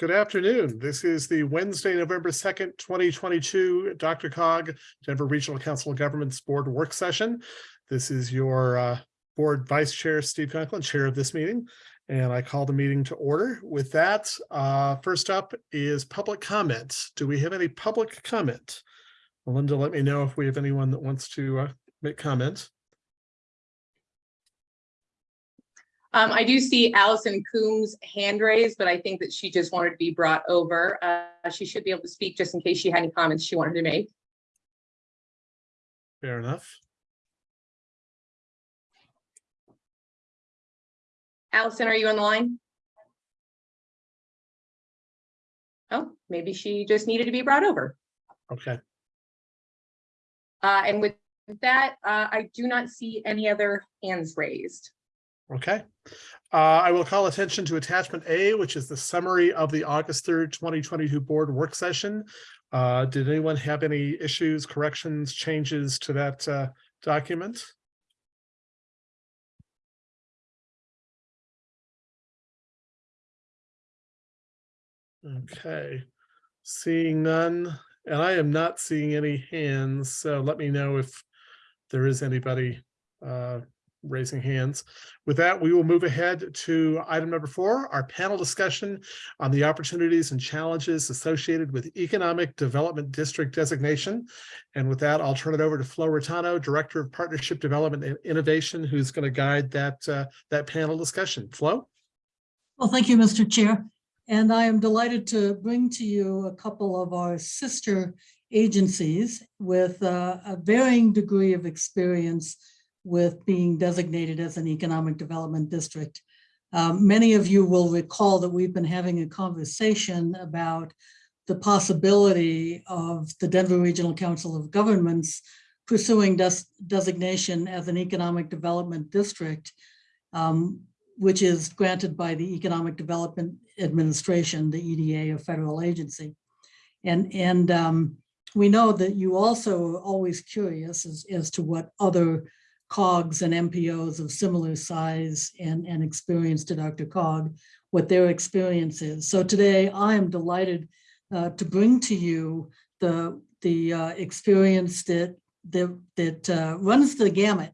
Good afternoon. This is the Wednesday, November 2nd, 2022 DRCOG Denver Regional Council of Governments Board Work Session. This is your uh, Board Vice Chair, Steve Conklin, Chair of this meeting, and I call the meeting to order. With that, uh, first up is public comments. Do we have any public comment? Melinda, let me know if we have anyone that wants to uh, make comments. Um, I do see Allison Coombs hand raised, but I think that she just wanted to be brought over. Uh, she should be able to speak just in case she had any comments she wanted to make. Fair enough. Allison, are you on the line? Oh, maybe she just needed to be brought over. Okay. Uh, and with that, uh, I do not see any other hands raised. Okay. Uh, I will call attention to attachment A, which is the summary of the August 3rd, 2022 board work session. Uh, did anyone have any issues, corrections, changes to that uh, document? Okay, seeing none, and I am not seeing any hands, so let me know if there is anybody uh, raising hands. With that, we will move ahead to item number four, our panel discussion on the opportunities and challenges associated with Economic Development District designation. And with that, I'll turn it over to Flo Raitano, Director of Partnership Development and Innovation, who's going to guide that, uh, that panel discussion. Flo? Well, thank you, Mr. Chair. And I am delighted to bring to you a couple of our sister agencies with uh, a varying degree of experience with being designated as an economic development district. Um, many of you will recall that we've been having a conversation about the possibility of the Denver Regional Council of Governments pursuing des designation as an economic development district, um, which is granted by the Economic Development Administration, the EDA, a federal agency. And, and um, we know that you also are always curious as, as to what other COGs and MPOs of similar size and, and experience to DRCOG, what their experience is. So today I am delighted uh, to bring to you the, the uh, experience that, that, that uh, runs the gamut.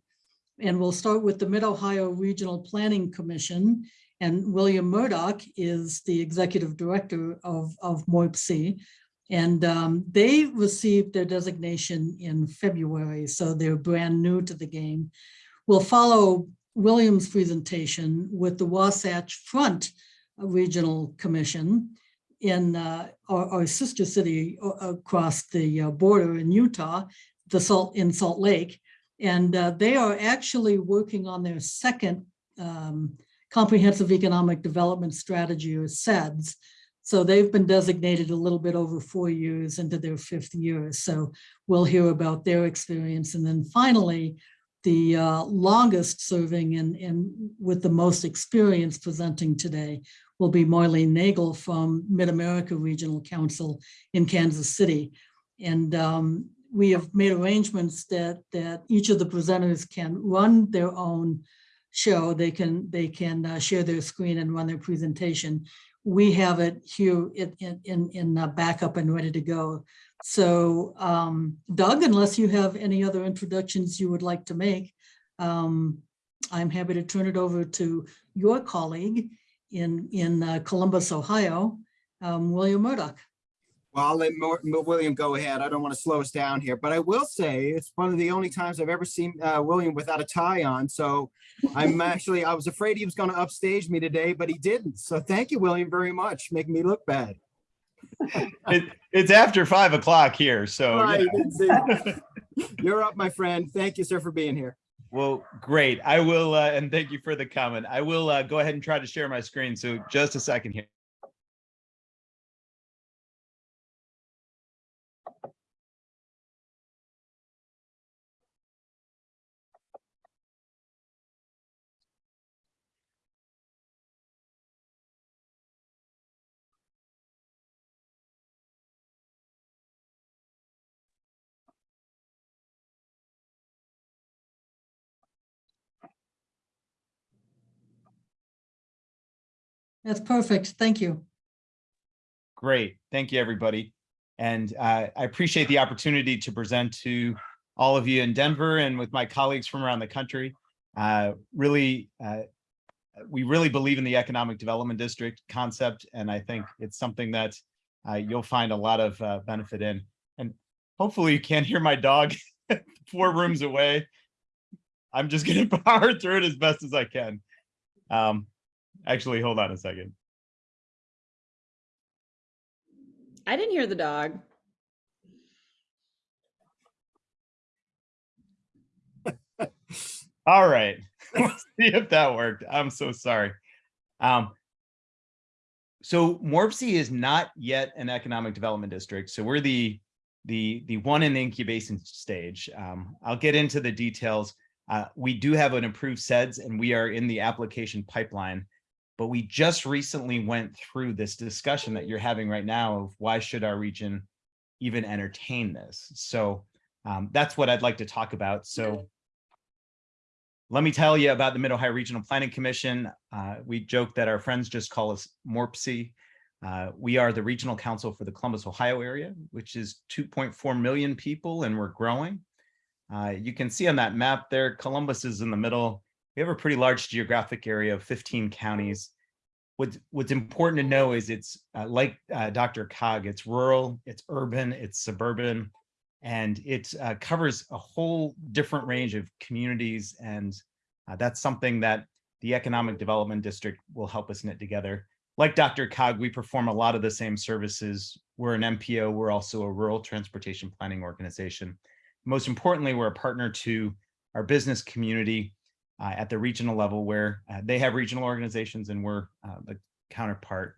And we'll start with the Mid-Ohio Regional Planning Commission. And William Murdock is the executive director of, of MORPC. And um, they received their designation in February, so they're brand new to the game. We'll follow William's presentation with the Wasatch Front Regional Commission in uh, our, our, sister city across the uh, border in Utah, the Salt in Salt Lake. And uh, they are actually working on their second um, comprehensive economic development strategy or CEDS, so they've been designated a little bit over four years into their fifth year. So we'll hear about their experience. And then finally, the uh, longest serving and, and with the most experience presenting today will be Marlene Nagel from Mid-America Regional Council in Kansas City. And um, we have made arrangements that, that each of the presenters can run their own show. They can, they can uh, share their screen and run their presentation we have it here in, in, in uh, backup and ready to go. So um, Doug, unless you have any other introductions you would like to make, um, I'm happy to turn it over to your colleague in, in uh, Columbus, Ohio, um, William Murdock. Well, I'll let William go ahead. I don't want to slow us down here, but I will say it's one of the only times I've ever seen uh, William without a tie on. So I'm actually, I was afraid he was going to upstage me today, but he didn't. So thank you, William, very much. Making me look bad. it, it's after five o'clock here. So right, yeah. you're up, my friend. Thank you, sir, for being here. Well, great. I will, uh, and thank you for the comment. I will uh, go ahead and try to share my screen. So just a second here. That's perfect. Thank you. Great. Thank you, everybody. And uh, I appreciate the opportunity to present to all of you in Denver and with my colleagues from around the country. Uh, Really, uh, we really believe in the economic development district concept, and I think it's something that uh, you'll find a lot of uh, benefit in. And hopefully you can't hear my dog four rooms away. I'm just gonna power through it as best as I can. Um, Actually, hold on a second. I didn't hear the dog. All right, let's see if that worked. I'm so sorry. Um, so MORPC is not yet an economic development district, so we're the the the one in the incubation stage. Um, I'll get into the details. Uh, we do have an approved CEDS and we are in the application pipeline, but we just recently went through this discussion that you're having right now of why should our region even entertain this? So um, that's what I'd like to talk about. So let me tell you about the Mid-Ohio Regional Planning Commission. Uh, we joke that our friends just call us MORPC. Uh, we are the regional council for the Columbus, Ohio area, which is 2.4 million people and we're growing. Uh, you can see on that map there, Columbus is in the middle. We have a pretty large geographic area of 15 counties. What's, what's important to know is it's uh, like uh, DRCOG, it's rural, it's urban, it's suburban, and it uh, covers a whole different range of communities. And uh, that's something that the Economic Development District will help us knit together. Like DRCOG, we perform a lot of the same services. We're an MPO, we're also a rural transportation planning organization. Most importantly, we're a partner to our business community at the regional level where uh, they have regional organizations and we're uh, the counterpart.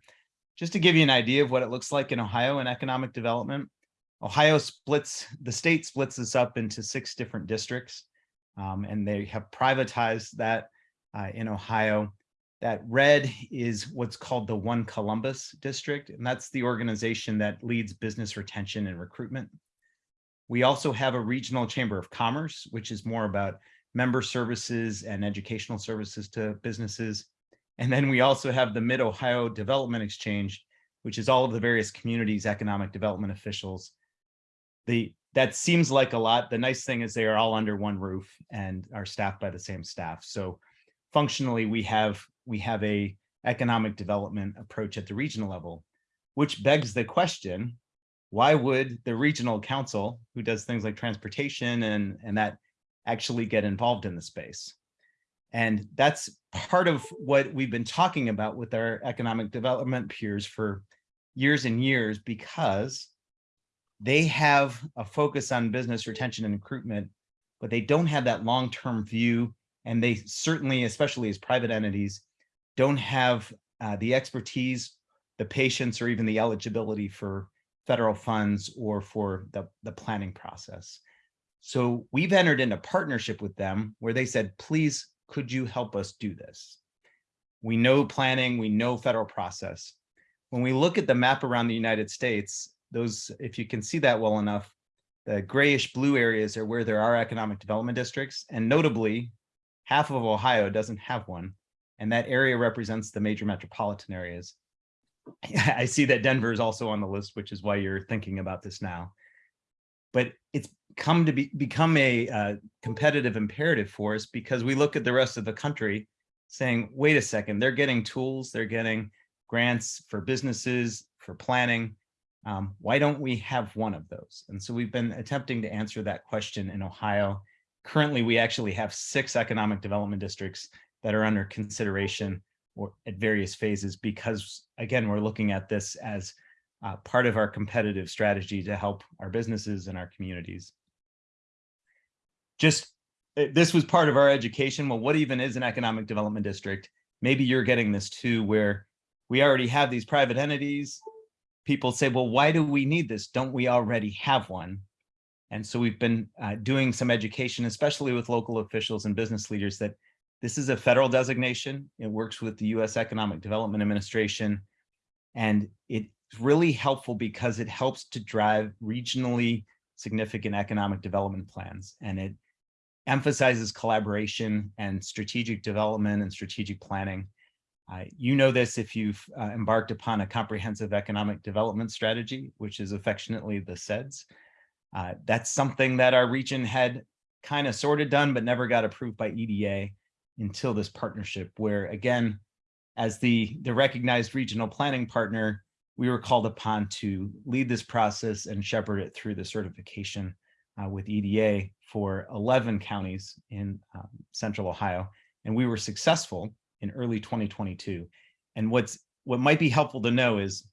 Just to give you an idea of what it looks like in Ohio and economic development, Ohio splits, the state splits this up into six different districts, um, and they have privatized that uh, in Ohio. That red is what's called the One Columbus District, and that's the organization that leads business retention and recruitment. We also have a regional chamber of commerce, which is more about member services and educational services to businesses. And then we also have the Mid-Ohio Development Exchange, which is all of the various communities, economic development officials. The, that seems like a lot. The nice thing is they are all under one roof and are staffed by the same staff. So functionally, we have, we have a economic development approach at the regional level, which begs the question, why would the regional council, who does things like transportation and, and that actually get involved in the space? And that's part of what we've been talking about with our economic development peers for years and years, because they have a focus on business retention and recruitment, but they don't have that long-term view. And they certainly, especially as private entities, don't have uh, the expertise, the patience, or even the eligibility for federal funds or for the, the planning process. So we've entered into partnership with them where they said, please, could you help us do this? We know planning, we know federal process. When we look at the map around the United States, those, if you can see that well enough, the grayish blue areas are where there are economic development districts. And notably, half of Ohio doesn't have one. And that area represents the major metropolitan areas. I see that Denver is also on the list, which is why you're thinking about this now. But it's come to be become a uh, competitive imperative for us because we look at the rest of the country saying, wait a second, they're getting tools, they're getting grants for businesses, for planning. Um, why don't we have one of those? And so we've been attempting to answer that question in Ohio. Currently, we actually have six economic development districts that are under consideration or at various phases because, again, we're looking at this as uh, part of our competitive strategy to help our businesses and our communities. Just, uh, this was part of our education. Well, what even is an economic development district? Maybe you're getting this too, where we already have these private entities. People say, well, why do we need this? Don't we already have one? And so we've been uh, doing some education, especially with local officials and business leaders that this is a federal designation. It works with the U.S. Economic Development Administration. And it's really helpful because it helps to drive regionally significant economic development plans. And it emphasizes collaboration and strategic development and strategic planning. Uh, you know this if you've uh, embarked upon a comprehensive economic development strategy, which is affectionately the CEDS. Uh, that's something that our region had kind of sort of done, but never got approved by EDA until this partnership, where again, as the, the recognized regional planning partner, we were called upon to lead this process and shepherd it through the certification uh, with EDA for 11 counties in um, central Ohio. And we were successful in early 2022. And what's what might be helpful to know is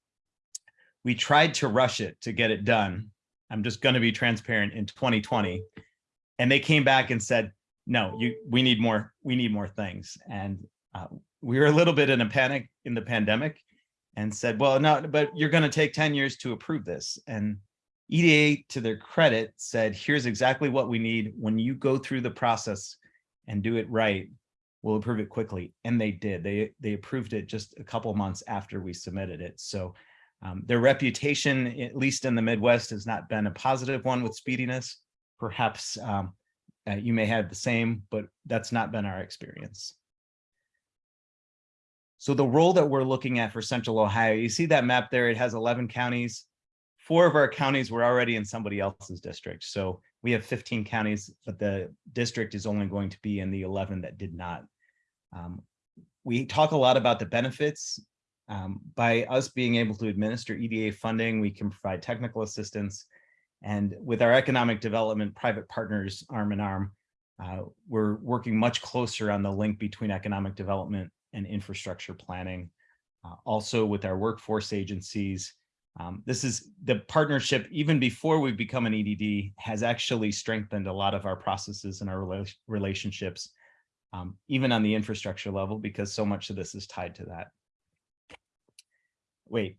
we tried to rush it to get it done. I'm just going to be transparent in 2020. And they came back and said, no, you we need more, we need more things. And uh, we were a little bit in a panic in the pandemic and said, well, no, but you're going to take 10 years to approve this. And EDA, to their credit, said, here's exactly what we need. When you go through the process and do it right, we'll approve it quickly. And they did. They, they approved it just a couple months after we submitted it. So um, their reputation, at least in the Midwest, has not been a positive one with speediness. Perhaps um, uh, you may have the same, but that's not been our experience. So the role that we're looking at for Central Ohio, you see that map there, it has 11 counties. Four of our counties were already in somebody else's district. So we have 15 counties, but the district is only going to be in the 11 that did not. Um, we talk a lot about the benefits. Um, by us being able to administer EDA funding, we can provide technical assistance. And with our economic development private partners arm in arm, uh, we're working much closer on the link between economic development and infrastructure planning. Uh, also with our workforce agencies, um, this is the partnership, even before we become an EDD, has actually strengthened a lot of our processes and our rela relationships, um, even on the infrastructure level, because so much of this is tied to that. Wait,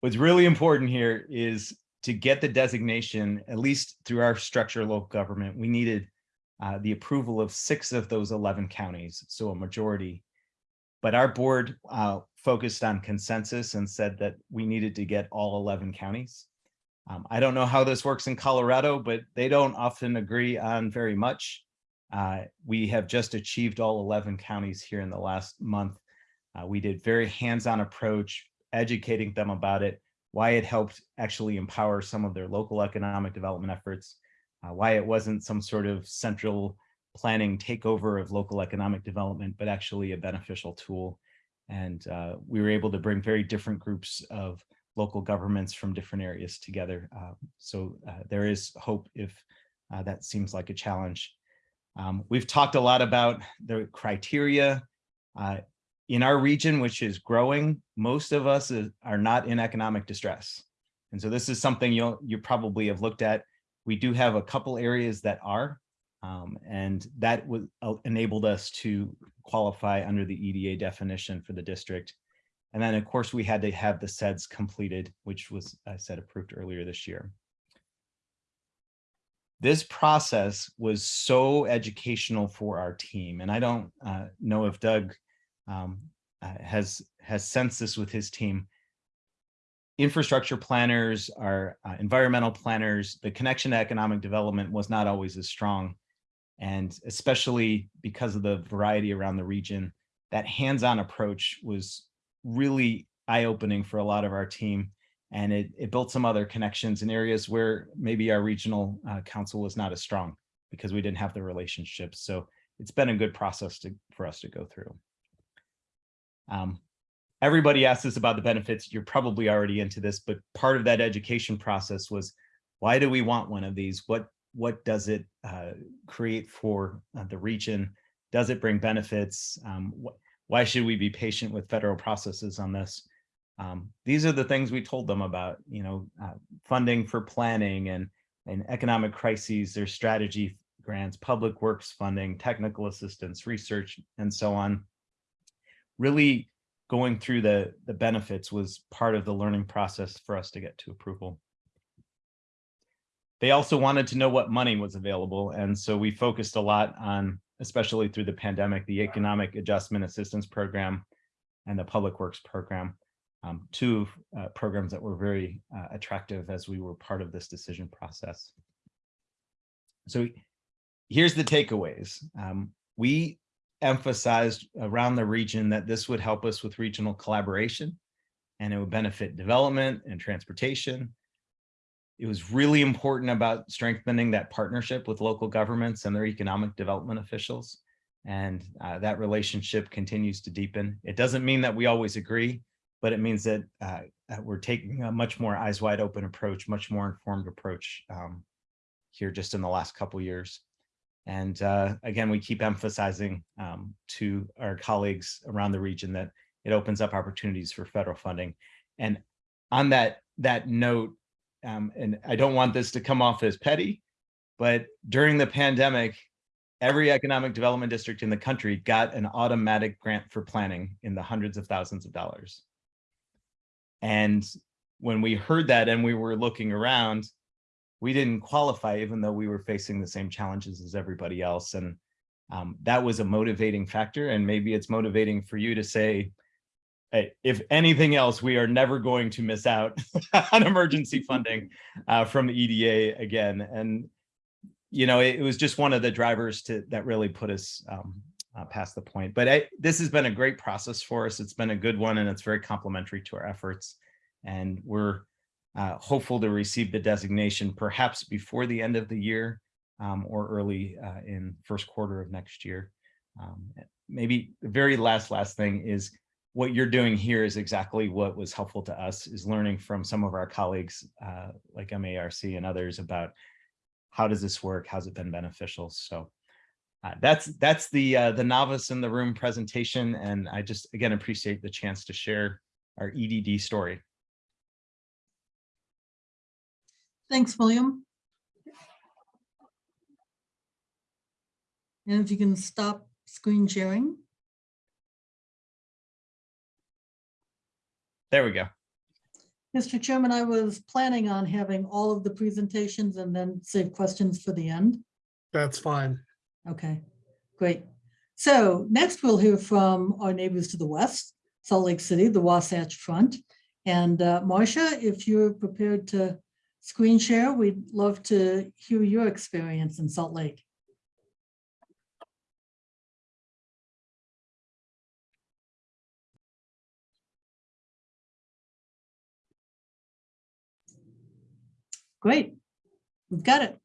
what's really important here is to get the designation, at least through our structure local government, we needed uh, the approval of six of those 11 counties, so a majority. But our board uh, focused on consensus and said that we needed to get all 11 counties. Um, I don't know how this works in Colorado, but they don't often agree on very much. Uh, we have just achieved all 11 counties here in the last month. Uh, we did very hands-on approach, educating them about it, why it helped actually empower some of their local economic development efforts, uh, why it wasn't some sort of central planning takeover of local economic development, but actually a beneficial tool. And uh, we were able to bring very different groups of local governments from different areas together. Uh, so uh, there is hope if uh, that seems like a challenge. Um, we've talked a lot about the criteria. Uh, in our region, which is growing, most of us is, are not in economic distress. And so this is something you'll you probably have looked at. We do have a couple areas that are, um, and that would uh, enabled us to qualify under the EDA definition for the district. And then of course we had to have the CEDS completed, which was, I said, approved earlier this year. This process was so educational for our team. And I don't uh, know if Doug um, uh, has has sensed this with his team. Infrastructure planners, our uh, environmental planners, the connection to economic development was not always as strong. And especially because of the variety around the region, that hands-on approach was really eye-opening for a lot of our team. And it, it built some other connections in areas where maybe our regional uh, council was not as strong because we didn't have the relationships. So it's been a good process to, for us to go through. Um, everybody asks us about the benefits. You're probably already into this, but part of that education process was, why do we want one of these? What, what does it uh, create for uh, the region? Does it bring benefits? Um, wh why should we be patient with federal processes on this? Um, these are the things we told them about, you know, uh, funding for planning and, and economic crises, their strategy grants, public works funding, technical assistance, research, and so on really going through the, the benefits was part of the learning process for us to get to approval. They also wanted to know what money was available. And so we focused a lot on, especially through the pandemic, the Economic Adjustment Assistance Program and the Public Works Program, um, two uh, programs that were very uh, attractive as we were part of this decision process. So here's the takeaways. Um, we emphasized around the region that this would help us with regional collaboration and it would benefit development and transportation. It was really important about strengthening that partnership with local governments and their economic development officials. And uh, that relationship continues to deepen. It doesn't mean that we always agree, but it means that uh, that we're taking a much more eyes wide open approach, much more informed approach um, here just in the last couple years. And uh, again, we keep emphasizing um, to our colleagues around the region that it opens up opportunities for federal funding. And on that, that note, um, and I don't want this to come off as petty, but during the pandemic, every economic development district in the country got an automatic grant for planning in the hundreds of thousands of dollars. And when we heard that and we were looking around, we didn't qualify even though we were facing the same challenges as everybody else. And um, that was a motivating factor. And maybe it's motivating for you to say, hey, if anything else, we are never going to miss out on emergency funding uh, from EDA again. And, you know, it, it was just one of the drivers to that really put us um, uh, past the point. But I, this has been a great process for us. It's been a good one and it's very complementary to our efforts. And we're uh, hopeful to receive the designation perhaps before the end of the year um, or early uh, in first quarter of next year. Um, maybe the very last, last thing is what you're doing here is exactly what was helpful to us is learning from some of our colleagues uh, like MARC and others about how does this work? How's it been beneficial? So uh, that's that's the uh, the novice in the room presentation. And I just, again, appreciate the chance to share our EDD story. Thanks, William. And if you can stop screen sharing. There we go. Mr. Chairman, I was planning on having all of the presentations and then save questions for the end. That's fine. Okay, great. So next we'll hear from our neighbors to the west, Salt Lake City, the Wasatch Front. And uh, Marcia, if you're prepared to screen share, we'd love to hear your experience in Salt Lake. Great, we've got it.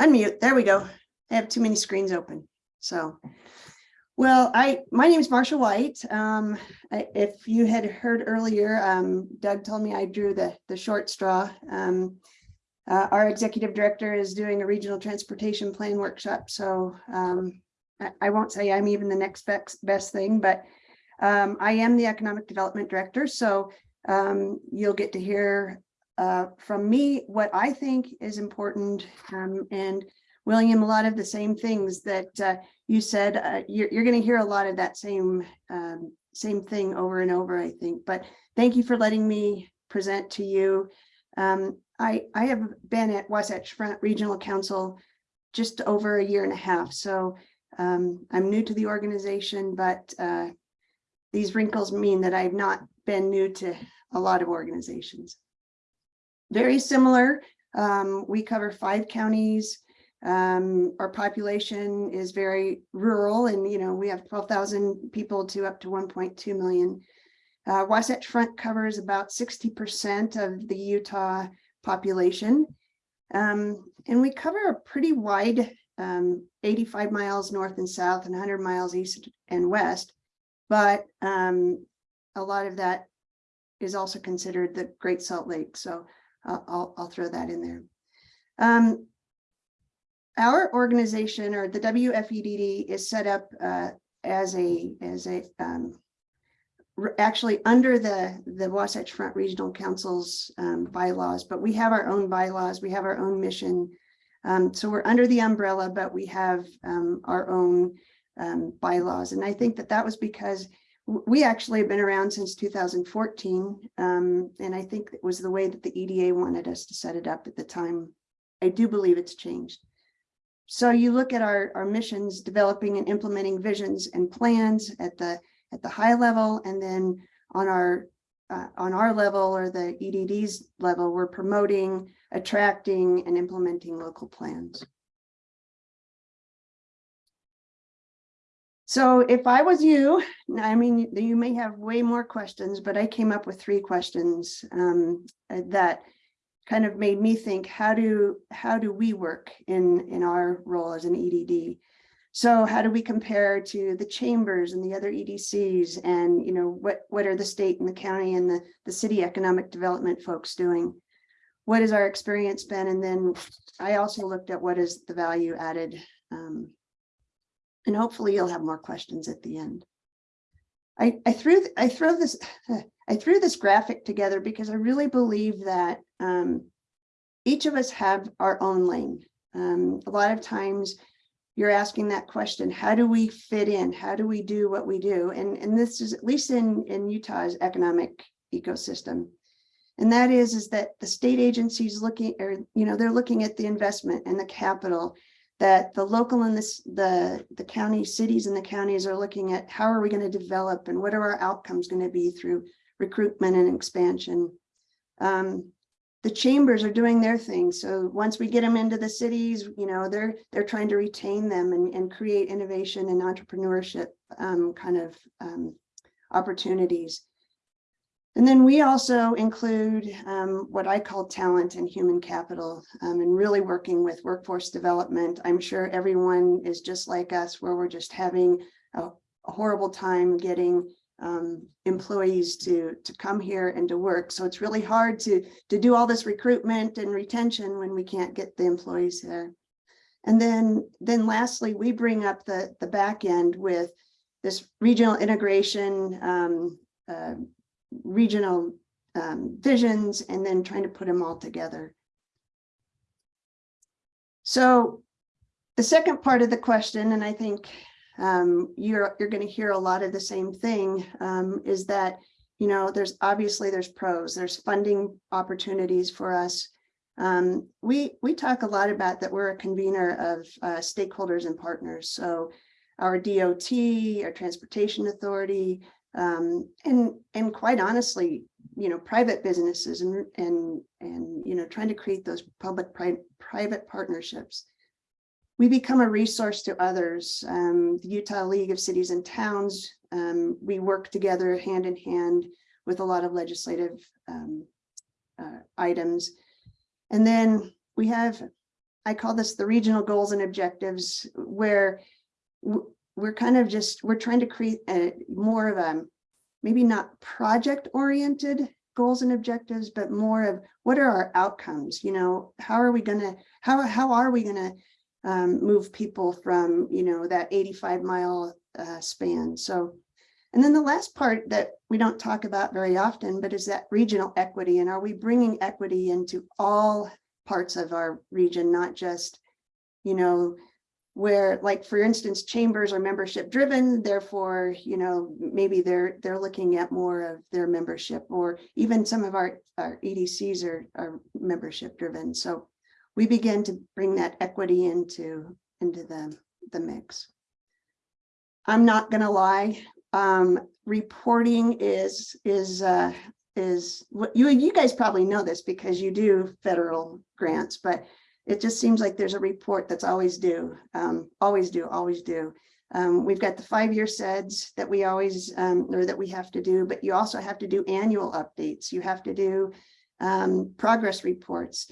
Unmute, there we go. I have too many screens open, so. Well, I, my name is Marsha White. Um, I- if you had heard earlier, um, Doug told me I drew the, the short straw. Um, uh, our executive director is doing a regional transportation plan workshop, so, um, I, won't say I'm even the next best, best thing, but um, I am the economic development director, so, um, you'll get to hear uh, from me, what I think is important, um, and William, a lot of the same things that, uh, you said, uh, you're, you're gonna hear a lot of that same, um, same thing over and over, I think, but thank you for letting me present to you. Um, I, I have been at Wasatch Front Regional Council just over a year and a half, so, um, I'm new to the organization, but, uh, these wrinkles mean that I've not been new to a lot of organizations very similar. Um, we cover five counties. Um, our population is very rural and, you know, we have twelve thousand people to up to one point two million. Uh, Wasatch Front covers about sixty percent of the Utah population. Um, and we cover a pretty wide, um, eighty-five miles north and south and hundred miles east and west. But, um, a lot of that is also considered the Great Salt Lake. So I'll, I'll, I'll throw that in there. Um, our organization or the WFEDD is set up uh, as a, as a, um, actually under the, the Wasatch Front Regional Council's um, bylaws, but we have our own bylaws, we have our own mission. Um, so we're under the umbrella, but we have um, our own um, bylaws. And I think that that was because we actually have been around since 2014. Um, and I think it was the way that the EDA wanted us to set it up at the time. I do believe it's changed. So you look at our, our missions, developing and implementing visions and plans at the, at the high level, and then on our uh, on our level or the EDD's level, we're promoting, attracting and implementing local plans. So if I was you, I mean, you may have way more questions, but I came up with three questions um, that kind of made me think, how do, how do we work in, in our role as an EDD? So how do we compare to the chambers and the other EDCs and, you know, what, what are the state and the county and the, the city economic development folks doing? What has our experience been? And then I also looked at what is the value added. um, And hopefully you'll have more questions at the end. I, I threw, I throw this, I threw this graphic together because I really believe that um, each of us have our own lane. Um, a lot of times you're asking that question, how do we fit in? How do we do what we do? And, and this is at least in, in Utah's economic ecosystem. And that is, is that the state agencies looking, or, you know, they're looking at the investment and the capital that the local and this, the, the county cities and the counties are looking at how are we going to develop and what are our outcomes going to be through recruitment and expansion. Um, the chambers are doing their thing. So once we get them into the cities, you know, they're they're trying to retain them and, and create innovation and entrepreneurship um, kind of um, opportunities. And then we also include um, what I call talent and human capital um, and really working with workforce development. I'm sure everyone is just like us where we're just having a, a horrible time getting um, employees to to come here and to work. So it's really hard to to do all this recruitment and retention when we can't get the employees there. And then then lastly, we bring up the the back end with this regional integration, um, uh, regional um, visions, and then trying to put them all together. So the second part of the question, and I think um, you're, you're going to hear a lot of the same thing, um, is that, you know, there's obviously there's pros, there's funding opportunities for us. Um, we, we talk a lot about that we're a convener of uh, stakeholders and partners. So our DOT, our Transportation Authority, um, and, and quite honestly, you know, private businesses and, and, and, you know, trying to create those public pri private partnerships we become a resource to others. Um, the Utah League of Cities and Towns, um, we work together hand in hand with a lot of legislative um, uh, items. And then we have, I call this the regional goals and objectives, where we're kind of just, we're trying to create a more of a, maybe not project oriented goals and objectives, but more of what are our outcomes? You know, how are we gonna, how, how are we gonna um, move people from, you know, that 85 mile uh, span. So, and then the last part that we don't talk about very often, but is that regional equity. And are we bringing equity into all parts of our region, not just, you know, where like, for instance, chambers are membership driven, therefore, you know, maybe they're they're looking at more of their membership or even some of our, our EDCs are, are membership driven. So we begin to bring that equity into, into the, the mix. I'm not gonna lie, um, reporting is, is, uh, is what you, you guys probably know this because you do federal grants, but it just seems like there's a report that's always due, um, always do, always do. Um, we've got the five-year CEDS that we always, um, or that we have to do, but you also have to do annual updates. You have to do um, progress reports.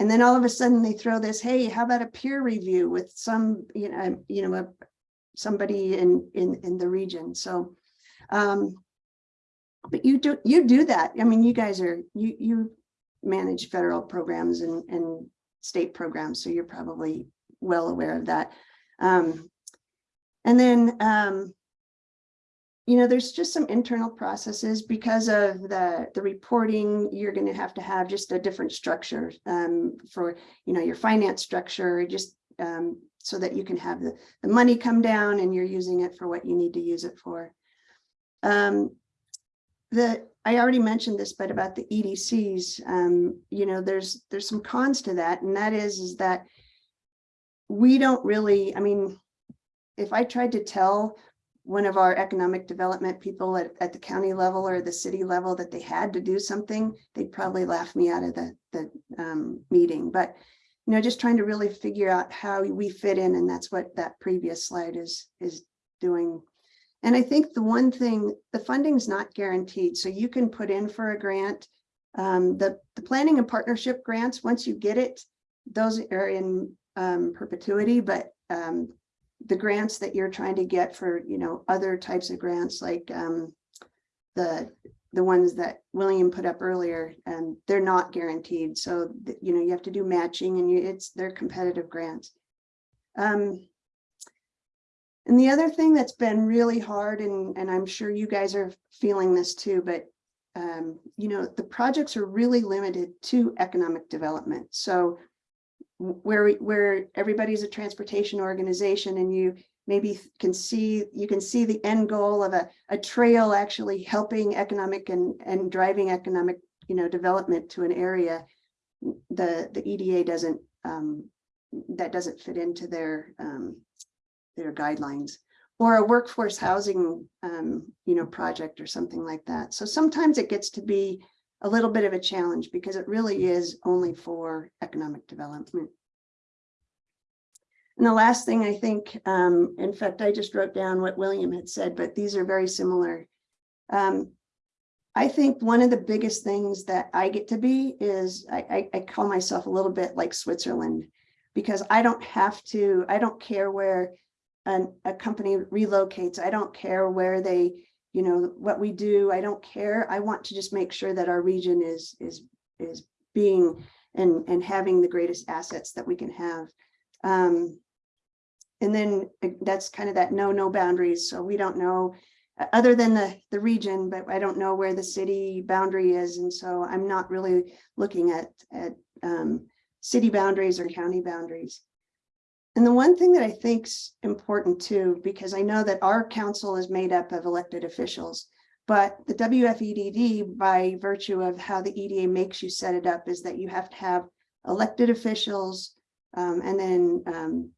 And then all of a sudden they throw this, hey, how about a peer review with some, you know, you know, a, somebody in, in, in the region. So, um, but you do, you do that. I mean, you guys are, you, you manage federal programs and, and state programs, so you're probably well aware of that. Um, and then, um, you know, there's just some internal processes because of the, the reporting, you're going to have to have just a different structure um, for, you know, your finance structure, just um, so that you can have the, the money come down and you're using it for what you need to use it for. Um, the, I already mentioned this, but about the EDCs, um, you know, there's, there's some cons to that. And that is, is that we don't really, I mean, if I tried to tell one of our economic development people at, at the county level or the city level that they had to do something, they'd probably laugh me out of the, the um, meeting. But, you know, just trying to really figure out how we fit in, and that's what that previous slide is, is doing. And I think the one thing, the funding's not guaranteed, so you can put in for a grant. Um, the, the planning and partnership grants, once you get it, those are in um, perpetuity, but um, the grants that you're trying to get for, you know, other types of grants like um, the, the ones that William put up earlier, and they're not guaranteed. So, you know, you have to do matching and you, it's, they're competitive grants. Um, and the other thing that's been really hard, and, and I'm sure you guys are feeling this too, but um, you know, the projects are really limited to economic development. So where, where everybody's a transportation organization and you maybe can see, you can see the end goal of a, a trail actually helping economic and, and driving economic, you know, development to an area. The, the EDA doesn't, um, that doesn't fit into their, um, their guidelines. Or a workforce housing, um, you know, project or something like that. So sometimes it gets to be a little bit of a challenge because it really is only for economic development. And the last thing I think, um, in fact, I just wrote down what William had said, but these are very similar. Um, I think one of the biggest things that I get to be is I, I, I call myself a little bit like Switzerland because I don't have to, I don't care where an, a company relocates. I don't care where they, you know, what we do. I don't care. I want to just make sure that our region is, is, is being and, and having the greatest assets that we can have. Um, and then uh, that's kind of that no, no boundaries. So we don't know, uh, other than the, the region, but I don't know where the city boundary is. And so I'm not really looking at, at um, city boundaries or county boundaries. And the one thing that I think's important too, because I know that our council is made up of elected officials, but the WFEDD, by virtue of how the EDA makes you set it up, is that you have to have elected officials um, and then um,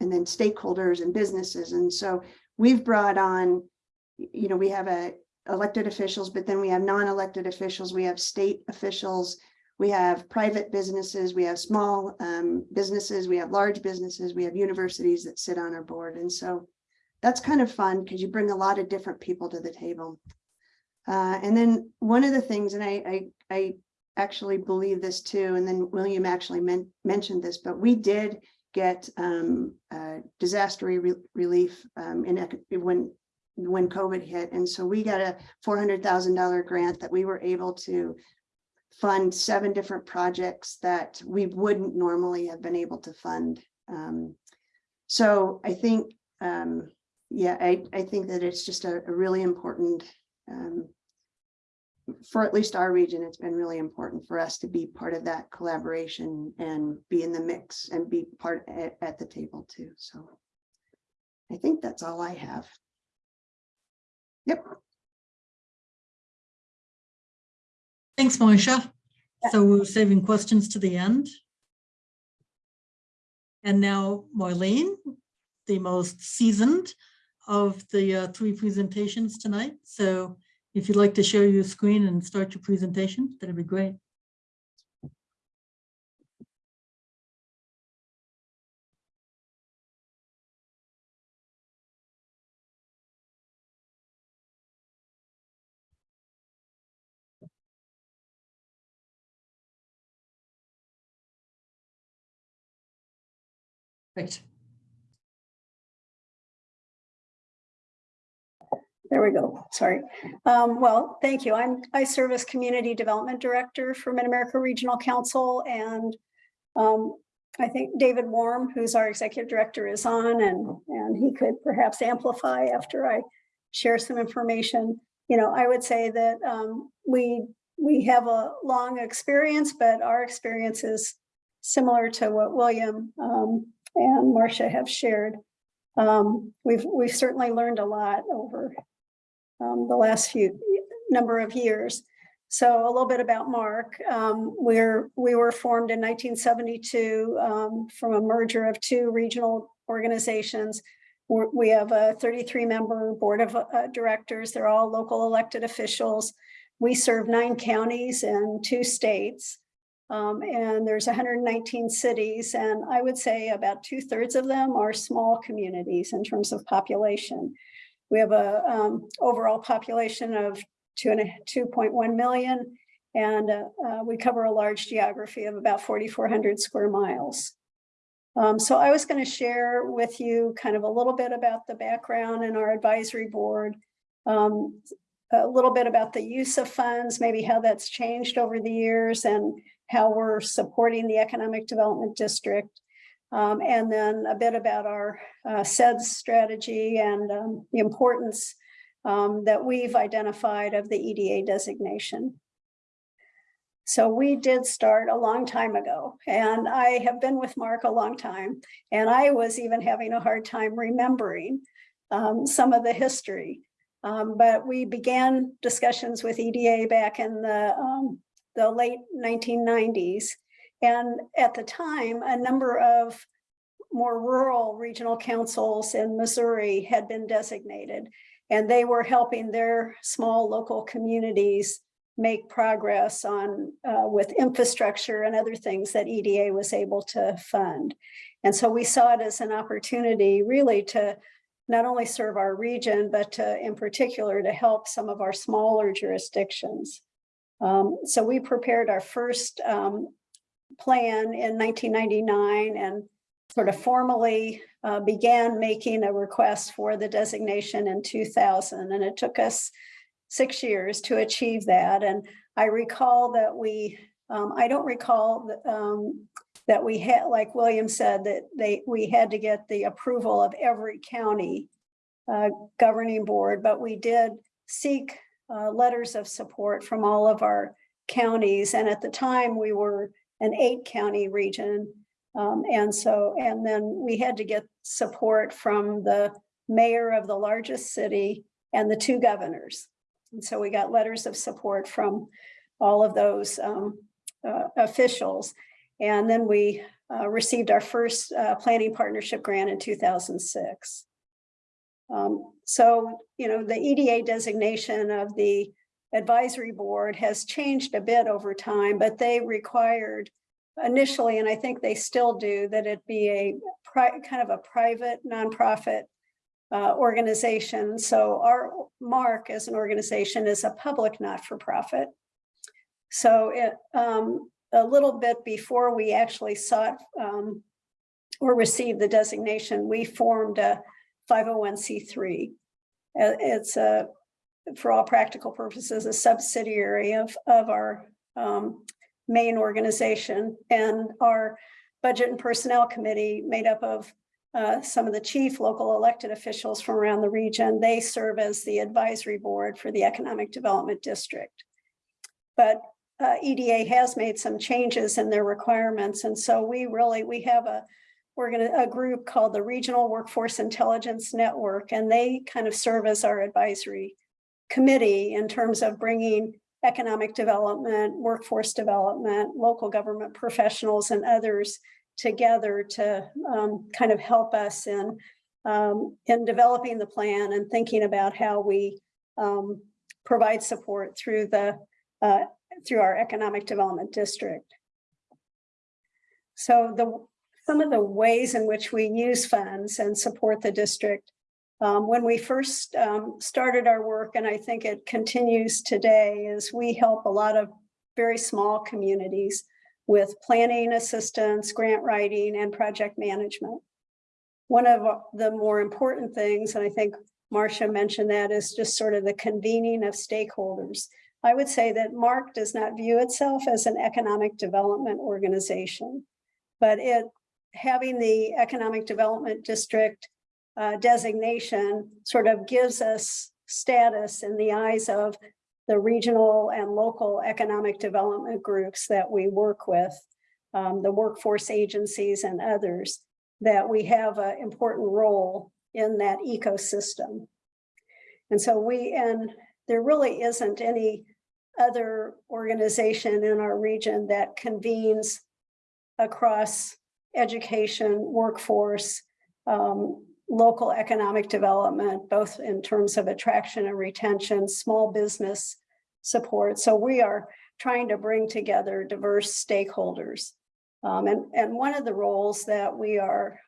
and then stakeholders and businesses. And so we've brought on, you know, we have a elected officials, but then we have non-elected officials, we have state officials, we have private businesses, we have small um, businesses, we have large businesses, we have universities that sit on our board. And so that's kind of fun because you bring a lot of different people to the table. Uh, and then one of the things, and I, I, I actually believe this too, and then William actually men- mentioned this, but we did get um, uh, disaster re- relief um, in when when COVID hit, and so we got a four hundred thousand dollar grant that we were able to fund seven different projects that we wouldn't normally have been able to fund. Um, so I think, um, yeah, I I think that it's just a, a really important. Um, for at least our region, it's been really important for us to be part of that collaboration and be in the mix and be part at, at the table too. So I think that's all I have. Yep. Thanks, Marcia. So we're saving questions to the end. And now Marlene, the most seasoned of the uh, three presentations tonight. So if you'd like to share your screen and start your presentation, that'd be great. There we go. Sorry. Um, well, thank you. I'm, I serve as Community Development Director for Mid-America Regional Council and um, I think David Warm, who's our Executive Director, is on and, and he could perhaps amplify after I share some information. You know, I would say that um, we, we have a long experience, but our experience is similar to what William um, and Marcia have shared. Um, we've, we've certainly learned a lot over um, the last few number of years. So a little bit about MARC. Um, we're, we were formed in 1972 um, from a merger of two regional organizations. we're- we have a thirty-three member board of uh, directors. They're all local elected officials. We serve nine counties and two states. Um, and there's hundred and nineteen cities, and I would say about two thirds of them are small communities in terms of population. We have a um, overall population of two and two point one million. And uh, uh, we cover a large geography of about forty-four hundred square miles. Um, so I was going to share with you kind of a little bit about the background in our advisory board. um, a little bit about the use of funds, maybe how that's changed over the years and how we're supporting the Economic Development District. Um, and then a bit about our uh, CEDS strategy and um, the importance um, that we've identified of the EDA designation. So we did start a long time ago and I have been with MARC a long time. And I was even having a hard time remembering um, some of the history. Um, but we began discussions with EDA back in the, um, the late 1990s. And at the time, a number of more rural regional councils in Missouri had been designated. And they were helping their small local communities make progress on uh, with infrastructure and other things that EDA was able to fund. And so we saw it as an opportunity really to not only serve our region, but to, in particular to help some of our smaller jurisdictions. Um, so we prepared our first um, plan in 1999 and sort of formally uh, began making a request for the designation in 2000. And it took us six years to achieve that. And I recall that we, um, I don't recall that, um, that we had, like William said, that they, we had to get the approval of every county uh, governing board, but we did seek uh, letters of support from all of our counties. And at the time we were an eight county region. Um, and so, and then we had to get support from the mayor of the largest city and the two governors. And so we got letters of support from all of those um, uh, officials. And then we uh, received our first uh, planning partnership grant in 2006. Um, so, you know, the EDA designation of the advisory board has changed a bit over time, but they required initially, and I think they still do, that it be a kind of a private nonprofit uh, organization. So our MARC as an organization is a public not-for-profit. So it um, a little bit before we actually sought um, or received the designation, we formed a 501c3. Uh, It's a, for all practical purposes, a subsidiary of, of our um, main organization and our budget and personnel committee made up of uh, some of the chief local elected officials from around the region. They serve as the advisory board for the Economic Development District. But uh, EDA has made some changes in their requirements. And so we really, we have a, we're gonna, a group called the Regional Workforce Intelligence Network, and they kind of serve as our advisory committee in terms of bringing economic development, workforce development, local government professionals and others together to um, kind of help us in, um, in developing the plan and thinking about how we um, provide support through the uh, through our economic development district. So the some of the ways in which we use funds and support the district. Um, when we first um, started our work, and I think it continues today, is we help a lot of very small communities with planning assistance, grant writing, and project management. One of the more important things, and I think Marcia mentioned that, is just sort of the convening of stakeholders. I would say that MARC does not view itself as an economic development organization, but it having the economic development district uh, designation sort of gives us status in the eyes of the regional and local economic development groups that we work with, um, the workforce agencies and others, that we have an important role in that ecosystem. And so we, and there really isn't any other organization in our region that convenes across education, workforce, um, local economic development, both in terms of attraction and retention, small business support. So we are trying to bring together diverse stakeholders. Um, and, and one of the roles that we are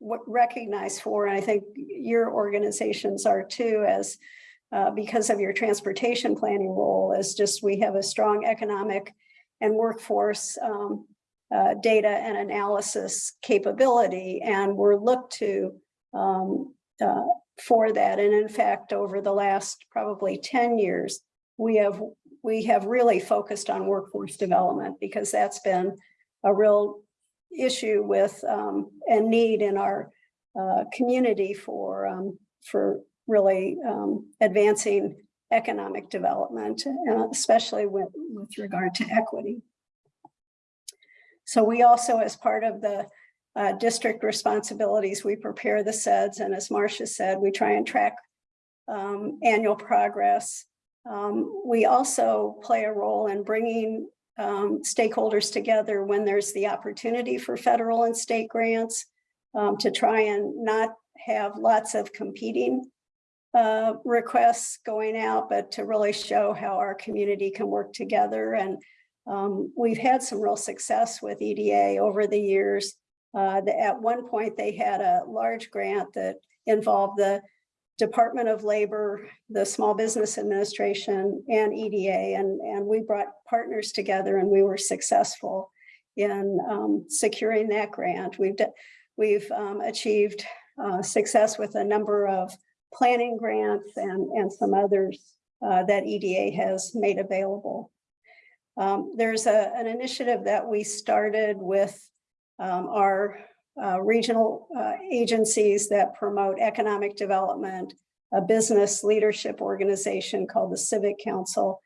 recognized for, and I think your organizations are too, as uh, because of your transportation planning role, is just we have a strong economic and workforce um, uh, data and analysis capability, and we're looked to um, uh, for that. And in fact, over the last probably 10 years, we have we have really focused on workforce development because that's been a real issue with um, and need in our uh, community for um, for really um, advancing economic development, uh, especially with, with regard to equity. So we also, as part of the uh, district responsibilities, we prepare the CEDS, and as Marcia said, we try and track um, annual progress. Um, we also play a role in bringing um, stakeholders together when there's the opportunity for federal and state grants um, to try and not have lots of competing uh, requests going out, but to really show how our community can work together. And um, we've had some real success with EDA over the years. Uh, the- at one point, they had a large grant that involved the Department of Labor, the Small Business Administration and EDA, and, and we brought partners together and we were successful in um, securing that grant. We've, we've um, achieved uh, success with a number of planning grants and, and some others uh, that EDA has made available. Um, There's a, an initiative that we started with um, our uh, regional uh, agencies that promote economic development, a business leadership organization called the Civic Council,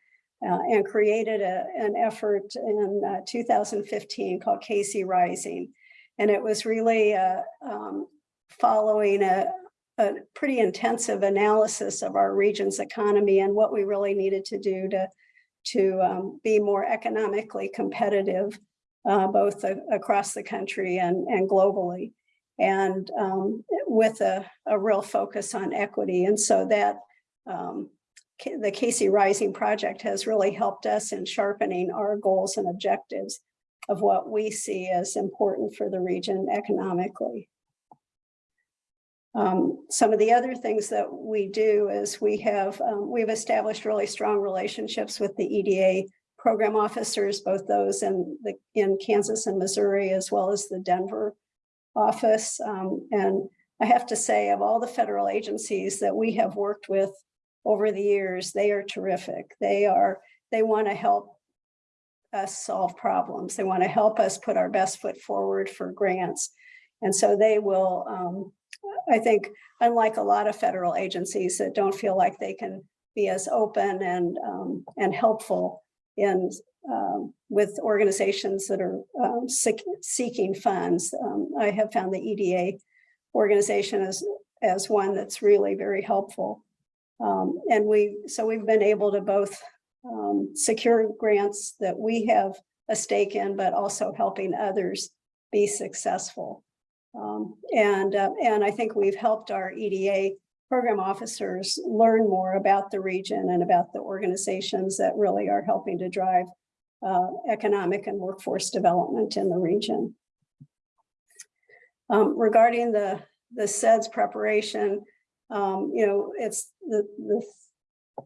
uh, and created a, an effort in uh, 2015 called KC Rising. And it was really uh, um, following a, a pretty intensive analysis of our region's economy and what we really needed to do to, to um, be more economically competitive uh, both across the country and, and globally. And um, with a, a real focus on equity. And so that um, the KC Rising Project has really helped us in sharpening our goals and objectives of what we see as important for the region economically. Um, some of the other things that we do is we have, um, we've established really strong relationships with the EDA program officers, both those in the, in Kansas and Missouri, as well as the Denver office. Um, and I have to say, of all the federal agencies that we have worked with over the years, they are terrific. They are, they want to help us solve problems. They want to help us put our best foot forward for grants. And so they will, um, I think, unlike a lot of federal agencies that don't feel like they can be as open and, um, and helpful in, um, with organizations that are, um, seek- seeking funds. Um, I have found the EDA organization as, as one that's really very helpful. Um, and we, so we've been able to both, um, secure grants that we have a stake in, but also helping others be successful. Um, and, uh, and I think we've helped our EDA program officers learn more about the region and about the organizations that really are helping to drive uh, economic and workforce development in the region. Um, regarding the, the CEDS preparation, um, you know, it's the, the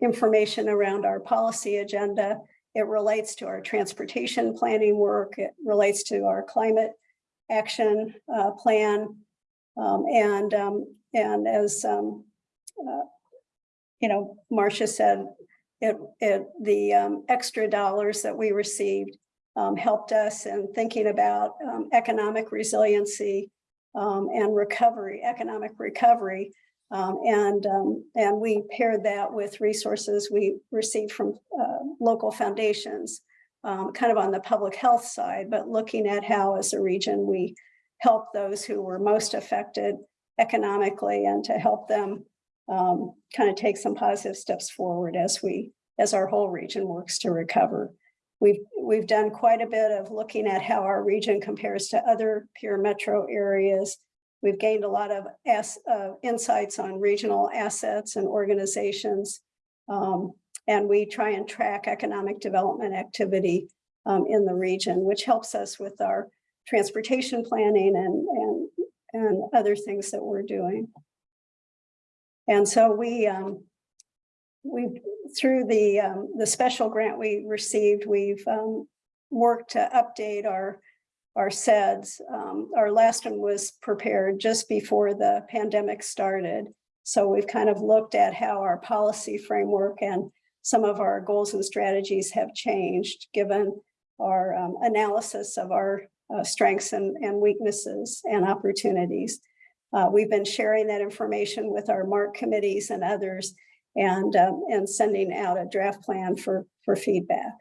information around our policy agenda. It relates to our transportation planning work. It relates to our climate action uh, plan. Um, and, um, and as, um, uh, you know, Marcia said, it, it, the um, extra dollars that we received helped us in thinking about economic resiliency and recovery, economic recovery. Um, and, um, and we paired that with resources we received from uh, local foundations, um, kind of on the public health side, but looking at how as a region we help those who were most affected economically and to help them um, kind of take some positive steps forward as we, as our whole region works to recover. We've, we've done quite a bit of looking at how our region compares to other peer metro areas we've gained a lot of as, uh, insights on regional assets and organizations. Um, and we try and track economic development activity um, in the region, which helps us with our transportation planning and, and, and other things that we're doing. And so we, um, we, through the, um, the special grant we received, we've, um, worked to update our, our CEDS. Um, our last one was prepared just before the pandemic started. So we've kind of looked at how our policy framework and some of our goals and strategies have changed, given our um, analysis of our uh, strengths and, and weaknesses and opportunities. Uh, we've been sharing that information with our MARC committees and others and, um, and sending out a draft plan for, for feedback.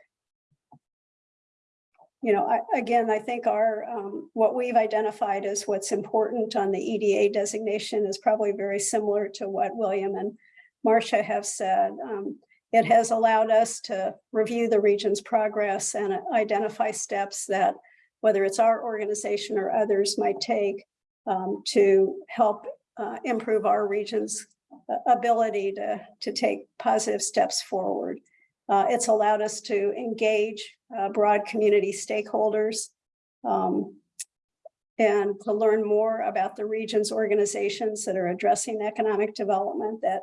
You know, I, again, I think our, um, what we've identified as what's important on the EDA designation is probably very similar to what William and Marcia have said. Um, it has allowed us to review the region's progress and identify steps that whether it's our organization or others might take um, to help uh, improve our region's uh, ability to, to take positive steps forward. Uh, it's allowed us to engage uh, broad community stakeholders um, and to learn more about the region's organizations that are addressing economic development that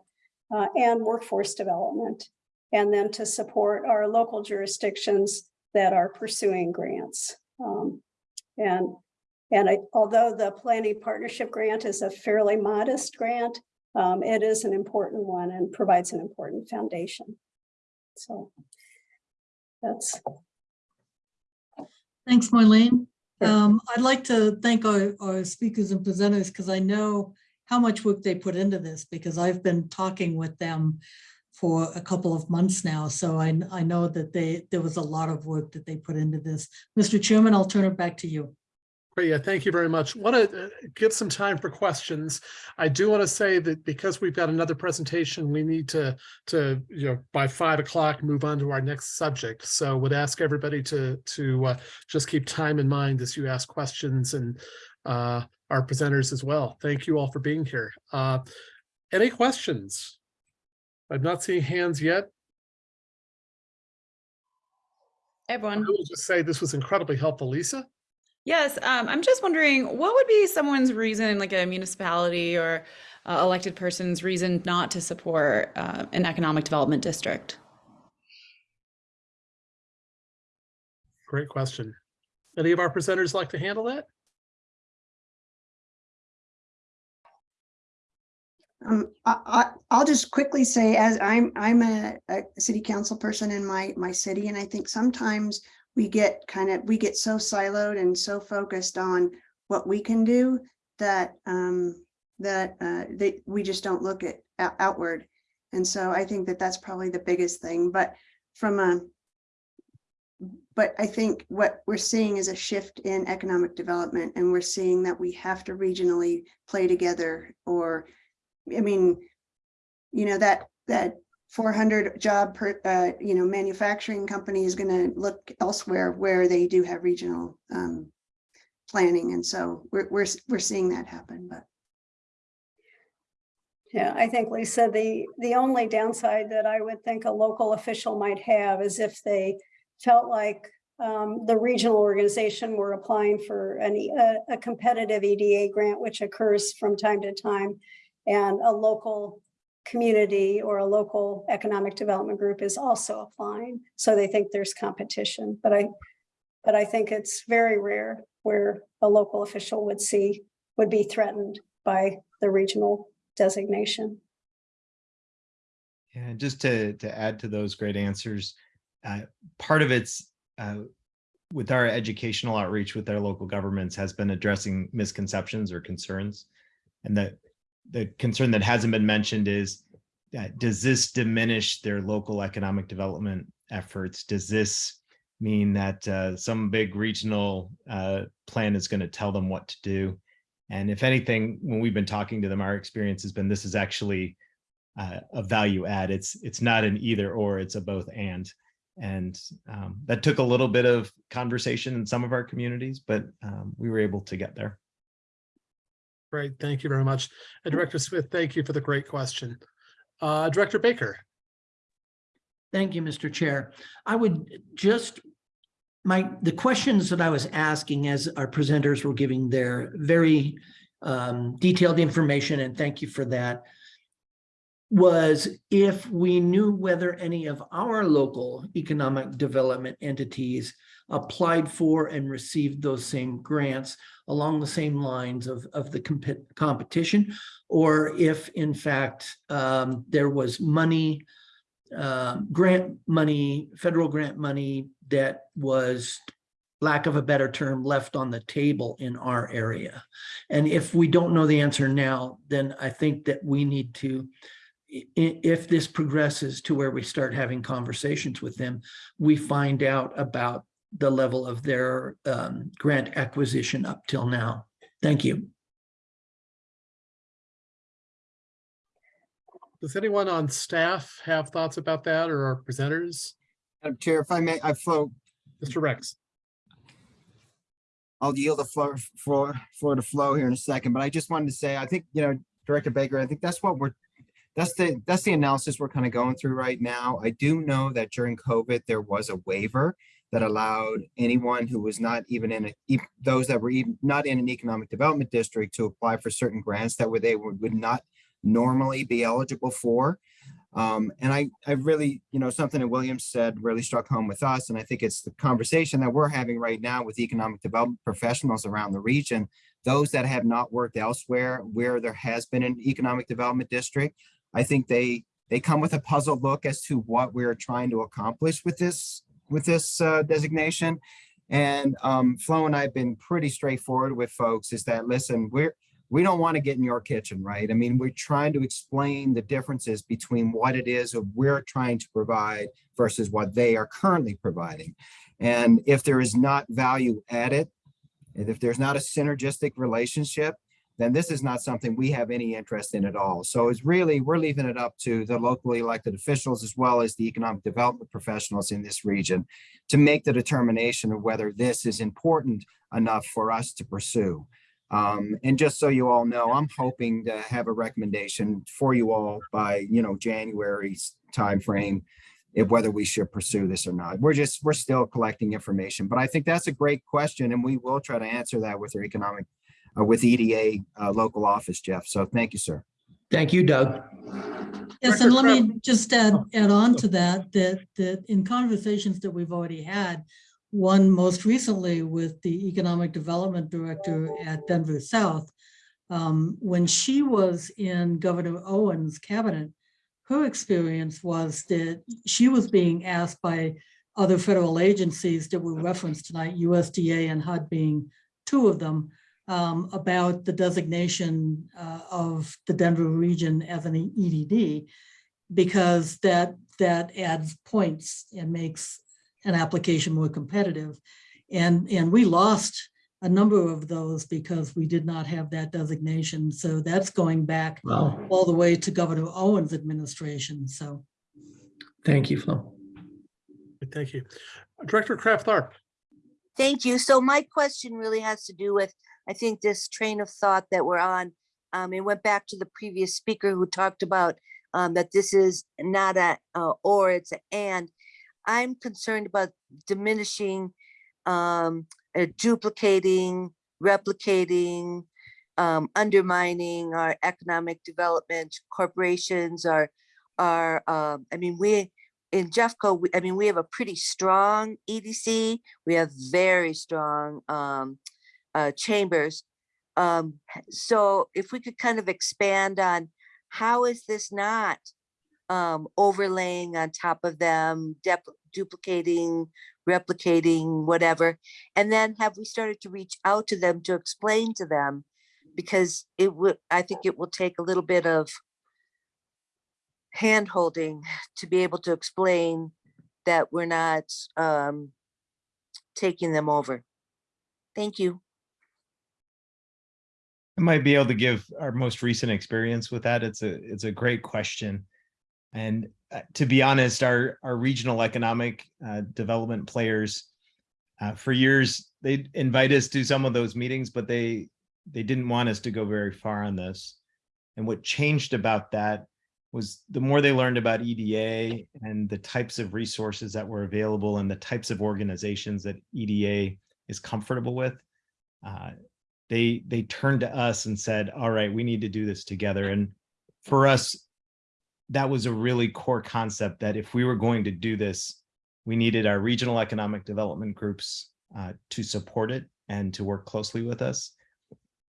uh, and workforce development, and then to support our local jurisdictions that are pursuing grants. Um, and and I, although the planning partnership grant is a fairly modest grant, um, it is an important one and provides an important foundation. So that's Thanks, Marlene. Sure. Um, I'd like to thank our, our speakers and presenters because I know how much work they put into this because I've been talking with them for a couple of months now. So I, I know that they, there was a lot of work that they put into this. Mr. Chairman, I'll turn it back to you. Great, yeah, thank you very much. Want to give some time for questions. I do want to say that because we've got another presentation, we need to, to, you know, by five o'clock, move on to our next subject. So would ask everybody to, to uh, just keep time in mind as you ask questions and uh, our presenters as well. Thank you all for being here. Uh, Any questions? I'm not seeing hands yet. Everyone. I will just say this was incredibly helpful. Lisa? Yes, um, I'm just wondering what would be someone's reason, like a municipality or uh, elected person's reason not to support uh, an economic development district? Great question. Any of our presenters like to handle that? Um, I, I, I'll just quickly say, as I'm, I'm a, a city council person in my, my city, and I think sometimes we get kind of, we get so siloed and so focused on what we can do that, um, that, uh, we just don't look at out- outward. And so I think that that's probably the biggest thing, but from a, but I think what we're seeing is a shift in economic development and we're seeing that we have to regionally play together or I mean, you know, that, that four hundred job per, uh, you know, manufacturing company is gonna look elsewhere where they do have regional, um, planning. And so we're, we're, we're seeing that happen, but. Yeah, I think Lisa, the, the only downside that I would think a local official might have is if they felt like um, the regional organization were applying for any, a, a competitive EDA grant, which occurs from time to time. And a local community or a local economic development group is also applying. So they think there's competition, but I, but I think it's very rare where a local official would see, would be threatened by the regional designation. Yeah, just to to add to those great answers, uh, part of it's uh, with our educational outreach with our local governments has been addressing misconceptions or concerns, and the the concern that hasn't been mentioned is uh, does this diminish their local economic development efforts? Does this mean that uh, some big regional uh, plan is going to tell them what to do? And if anything, when we've been talking to them, our experience has been this is actually uh, a value add. It's it's not an either or, it's a both and. And um, that took a little bit of conversation in some of our communities, but um, we were able to get there. Great, thank you very much. And Director Smith, thank you for the great question. Uh, Director Baker, Thank you, Mr. Chair. I would just, my, the questions that I was asking as our presenters were giving their very um, detailed information, and thank you for that, was if we knew whether any of our local economic development entities applied for and received those same grants along the same lines of, of the comp- competition, or if in fact um, there was money uh, grant money, federal grant money that was, lack of a better term, left on the table in our area. And if we don't know the answer now, then I think that we need to, if this progresses to where we start having conversations with them, we find out about the level of their um, grant acquisition up till now. Thank you. does anyone on staff have thoughts about that or our presenters? Madam Chair, if I may, I Flo, Mr. Rex? I'll yield the floor, floor, floor to Flo here in a second, but I just wanted to say, I think, you know, Director Baker, I think that's what we're, that's the, that's the analysis we're kind of going through right now. I do know that during COVID, there was a waiver that allowed anyone who was not even in, a those that were even not in an economic development district to apply for certain grants that were, they would would not normally be eligible for. Um, and I, I really, you know, something that Williams said really struck home with us. And I think it's the conversation that we're having right now with economic development professionals around the region. Those that have not worked elsewhere where there has been an economic development district. I think they, they come with a puzzled look as to what we're trying to accomplish with this, with this uh, designation. And um, Flo and I have been pretty straightforward with folks is that, listen, we're, we don't want to get in your kitchen, right? I mean, we're trying to explain the differences between what it is that we're trying to provide versus what they are currently providing. And if there is not value added, if there's not a synergistic relationship, then this is not something we have any interest in at all. So it's really, we're leaving it up to the locally elected officials as well as the economic development professionals in this region to make the determination of whether this is important enough for us to pursue. Um, and just so you all know, I'm hoping to have a recommendation for you all by, you know, January's timeframe. If whether we should pursue this or not. We're just, we're still collecting information, but I think that's a great question and we will try to answer that with our economic, with EDA, uh, local office, Jeff. So thank you, sir. Thank you, Doug. Yes, and let me just add, add on to that, that, that in conversations that we've already had, one most recently with the Economic Development Director at Denver South, um, when she was in Governor Owens' cabinet, her experience was that she was being asked by other federal agencies that were referenced tonight, USDA and HUD being two of them, um, about the designation uh, of the Denver region as an EDD because that, that adds points and makes an application more competitive. And, and we lost a number of those because we did not have that designation. So that's going back Well, all the way to Governor Owens' administration. So thank you, Flo. Thank you. Director Kraft Tharp, Thank you. So my question really has to do with, I think this train of thought that we're on. Um, it went back to the previous speaker who talked about um, that this is not a uh, or it's a and. I'm concerned about diminishing, um, uh, duplicating, replicating, um, undermining our economic development corporations. Our, our, um, I mean, we in Jeffco, we- I mean, we have a pretty strong EDC. We have very strong um, uh, chambers. Um, so if we could kind of expand on how is this not um, overlaying on top of them, duplicating, replicating, whatever? And then have we started to reach out to them to explain to them? Because it would, I think it will take a little bit of hand holding to be able to explain that we're not um, taking them over. Thank you. I might be able to give our most recent experience with that. It's a, it's a great question. And uh, to be honest, our, our regional economic uh, development players, uh, for years, they invite us to some of those meetings, but they, they didn't want us to go very far on this. And what changed about that was the more they learned about EDA and the types of resources that were available and the types of organizations that EDA is comfortable with, uh, they they turned to us and said, all right, we need to do this together. And for us, that was a really core concept that if we were going to do this, we needed our regional economic development groups uh, to support it and to work closely with us.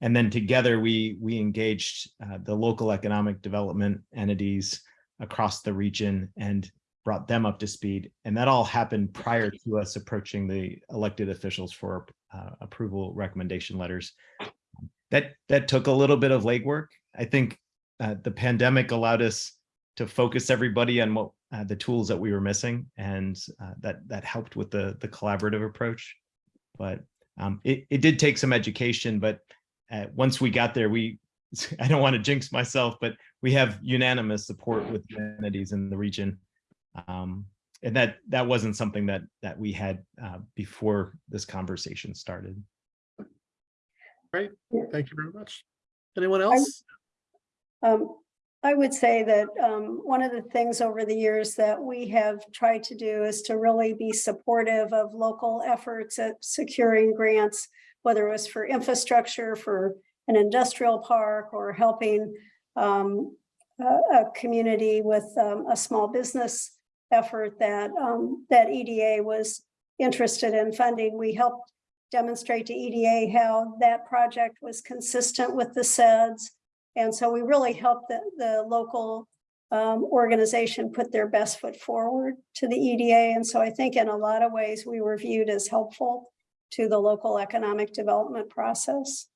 And then together we we engaged uh, the local economic development entities across the region and brought them up to speed. And that all happened prior to us approaching the elected officials for uh, approval recommendation letters. That that took a little bit of legwork. I think uh, the pandemic allowed us to focus everybody on what uh, the tools that we were missing, and uh, that that helped with the the collaborative approach. But um, it it did take some education, but uh, once we got there, we I don't want to jinx myself, but we have unanimous support with entities in the region. Um, and that that wasn't something that that we had uh, before this conversation started. Great, thank you very much. Anyone else? Um, I would say that, um, one of the things over the years that we have tried to do is to really be supportive of local efforts at securing grants, whether it was for infrastructure, for an industrial park, or helping, um, a, a community with, um, a small business effort that, um, that EDA was interested in funding. We helped demonstrate to EDA how that project was consistent with the CEDS. And so we really helped the, the local um, organization put their best foot forward to the EDA. And so I think in a lot of ways, we were viewed as helpful to the local economic development process.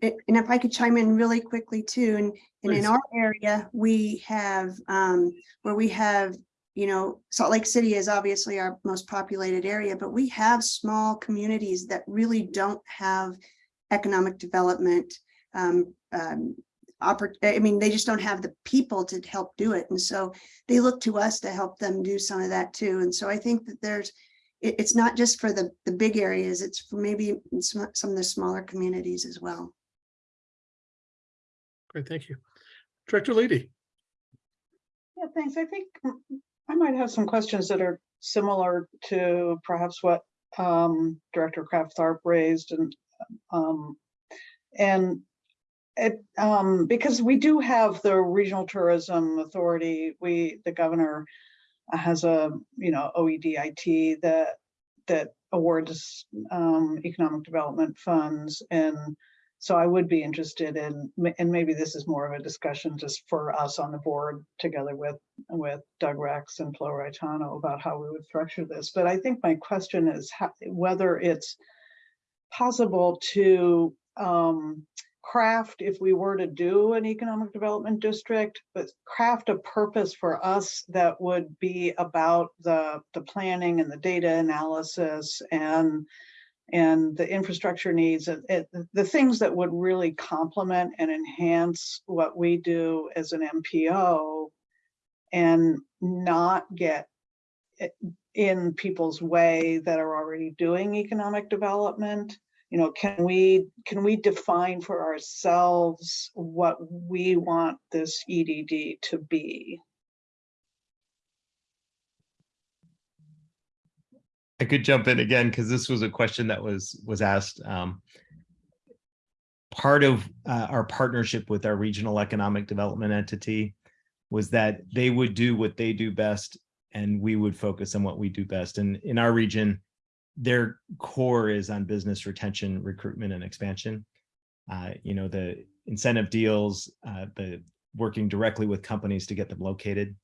And if I could chime in really quickly too, and, and in our area, we have, um, where we have, you know, Salt Lake City is obviously our most populated area, but we have small communities that really don't have economic development. Um, um, I mean, they just don't have the people to help do it. And so they look to us to help them do some of that too. And so I think that there's, it, it's not just for the, the big areas, it's for maybe some, some of the smaller communities as well. Great, thank you. Director Leedy. Yeah, thanks. I think I might have some questions that are similar to perhaps what um, Director Kraft Tharp raised and um, and it um, because we do have the Regional Tourism Authority, we the governor has a you know OEDIT that that awards um, economic development funds and so I would be interested in, and maybe this is more of a discussion just for us on the board together with, with Doug Rex and Flo Raitano about how we would structure this. But I think my question is how, whether it's possible to um, craft, if we were to do an economic development district, but craft a purpose for us that would be about the, the planning and the data analysis and and the infrastructure needs, it- the things that would really complement and enhance what we do as an MPO and not get in people's way that are already doing economic development. You know, can we, can we define for ourselves what we want this EDD to be? I could jump in again because this was a question that was was asked. Um, part of uh, our partnership with our regional economic development entity was that they would do what they do best and we would focus on what we do best. And in our region, their core is on business retention, recruitment, and expansion. Uh, you know, the incentive deals, uh, the working directly with companies to get them located.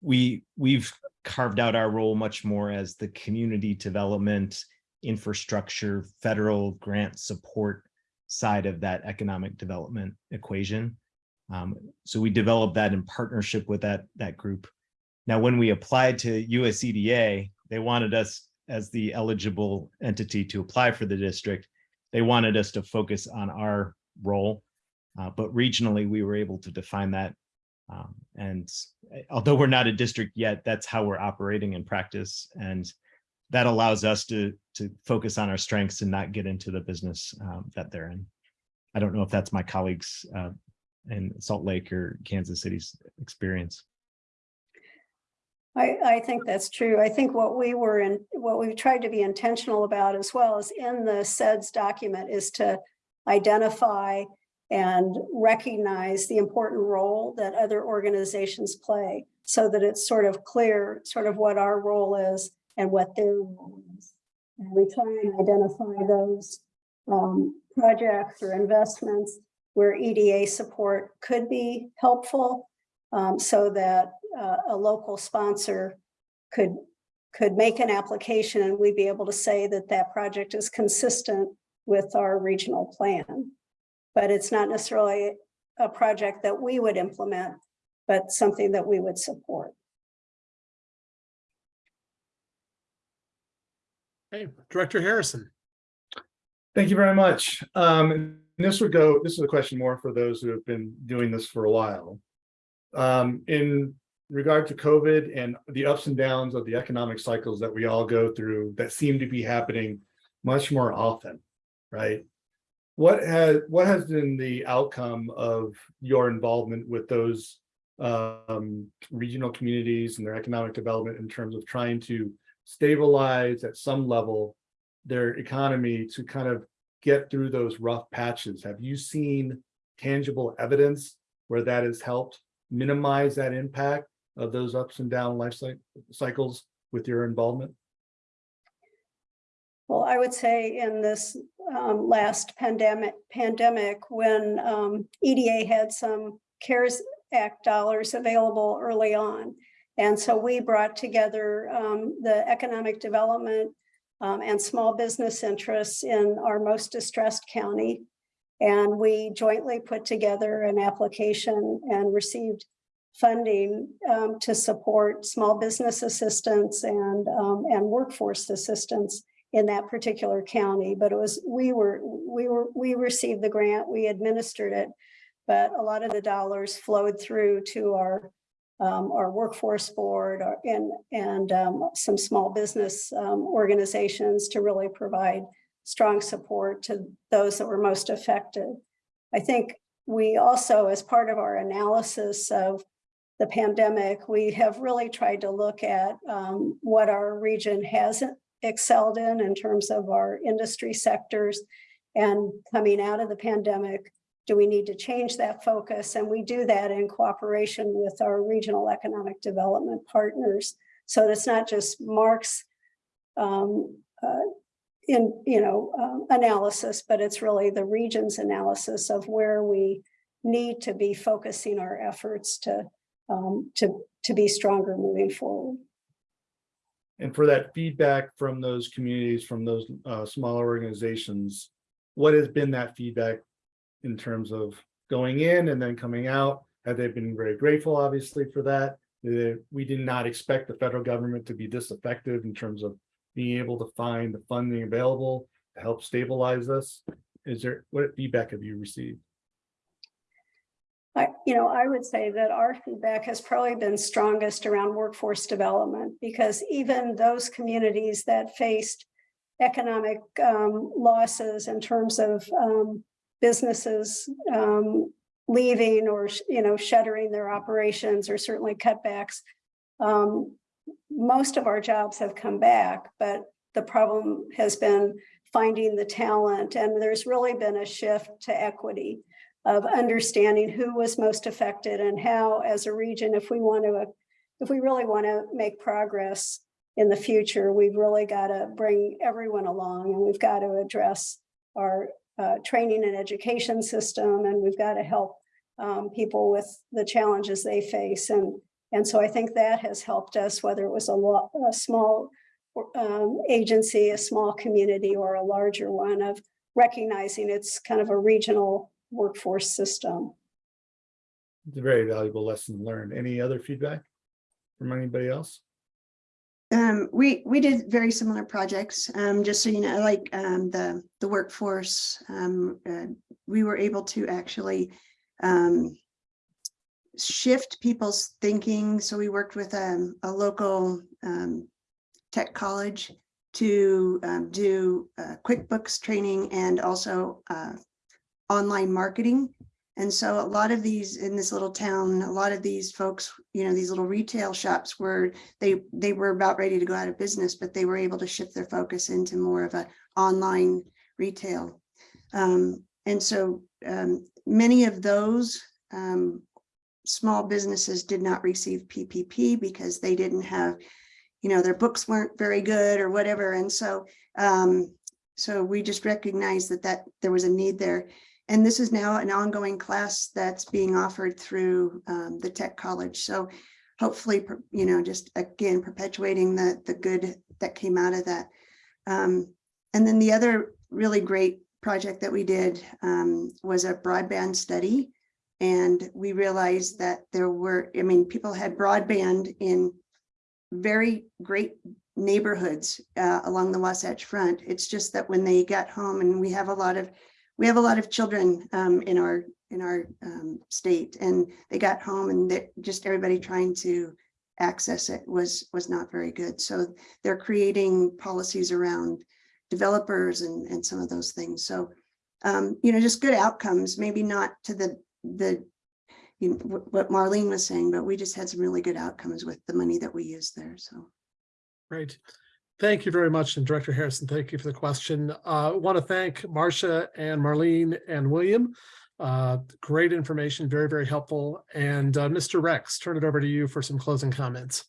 We we've carved out our role much more as the community development, infrastructure, federal grant support side of that economic development equation. Um, so we developed that in partnership with that, that group. Now, when we applied to USEDA, they wanted us as the eligible entity to apply for the district. They wanted us to focus on our role, uh, but regionally, we were able to define that um, and uh, although we're not a district yet, that's how we're operating in practice. And that allows us to, to focus on our strengths and not get into the business um, that they're in. I don't know if that's my colleagues uh, in Salt Lake or Kansas City's experience. I, I think that's true. I think what we were in, what we've tried to be intentional about as well as in the CEDS document is to identify and recognize the important role that other organizations play so that it's sort of clear, sort of what our role is and what their role is. And we try and identify those um, projects or investments where EDA support could be helpful um, so that uh, a local sponsor could, could make an application and we'd be able to say that that project is consistent with our regional plan. But it's not necessarily a project that we would implement, but something that we would support. Hey, Director Harrison. Thank you very much. Um, and this would go, this is a question more for those who have been doing this for a while. Um, in regard to COVID and the ups and downs of the economic cycles that we all go through that seem to be happening much more often, right? What has, what has been the outcome of your involvement with those um, regional communities and their economic development in terms of trying to stabilize at some level their economy to kind of get through those rough patches? Have you seen tangible evidence where that has helped minimize that impact of those ups and down life cy- cycles with your involvement? Well, I would say in this um, last pandemic, pandemic, when um, EDA had some CARES Act dollars available early on. And so we brought together um, the economic development um, and small business interests in our most distressed county. And we jointly put together an application and received funding um, to support small business assistance and, um, and workforce assistance in that particular county, but it was, we were, we were, we received the grant, we administered it, but a lot of the dollars flowed through to our, um, our workforce board or- and, and, um, some small business, um, organizations to really provide strong support to those that were most affected. I think we also, as part of our analysis of the pandemic, we have really tried to look at, um, what our region has excelled in in terms of our industry sectors. And coming out of the pandemic, do we need to change that focus? And we do that in cooperation with our regional economic development partners. So it's not just MARC's um, uh, in, you know, um, analysis, but it's really the region's analysis of where we need to be focusing our efforts to, um, to, to be stronger moving forward. And for that feedback from those communities, from those uh, smaller organizations, what has been that feedback in terms of going in and then coming out? Have they been very grateful, obviously, for that? We did not expect the federal government to be this effective in terms of being able to find the funding available to help stabilize us. Is there, what feedback have you received? I, you know, I would say that our feedback has probably been strongest around workforce development because even those communities that faced economic um, losses in terms of um, businesses um, leaving or, you know, shuttering their operations or certainly cutbacks. Um, most of our jobs have come back, but the problem has been finding the talent and there's really been a shift to equity of understanding who was most affected and how as a region, if we want to, if we really want to make progress in the future, we've really got to bring everyone along and we've got to address our uh, training and education system and we've got to help um, people with the challenges they face. And, and so I think that has helped us, whether it was a, a small um, agency, a small community or a larger one of recognizing it's kind of a regional workforce system. It's a very valuable lesson learned. Any other feedback from anybody else? Um, we, we did very similar projects, um, just so you know, like, um, the, the workforce, um, uh, we were able to actually, um, shift people's thinking. So we worked with, um, a local, um, tech college to um, do uh, QuickBooks training and also uh, online marketing. And so a lot of these in this little town, a lot of these folks, you know, these little retail shops were, they, they were about ready to go out of business, but they were able to shift their focus into more of a online retail. Um, and so um, many of those um, small businesses did not receive PPP because they didn't have, you know, their books weren't very good or whatever. And so, um, so we just recognized that that there was a need there. And this is now an ongoing class that's being offered through um, the tech college. So hopefully, you know, just again, perpetuating the, the good that came out of that. Um, and then the other really great project that we did um, was a broadband study. And we realized that there were, I mean, people had broadband in very great neighborhoods uh, along the Wasatch Front. It's just that when they got home and we have a lot of, we have a lot of children um, in our, in our um, state and they got home and just everybody trying to access it was, was not very good. So they're creating policies around developers and, and some of those things. So, um, you know, just good outcomes, maybe not to the, the, you know, what- Marlene was saying, but we just had some really good outcomes with the money that we used there. So. Great. Thank you very much. And Director Harrison, thank you for the question. Uh, I want to thank Marcia and Marlene and William. Uh, Great information, very, very helpful. And uh, Mr. Rex, turn it over to you for some closing comments.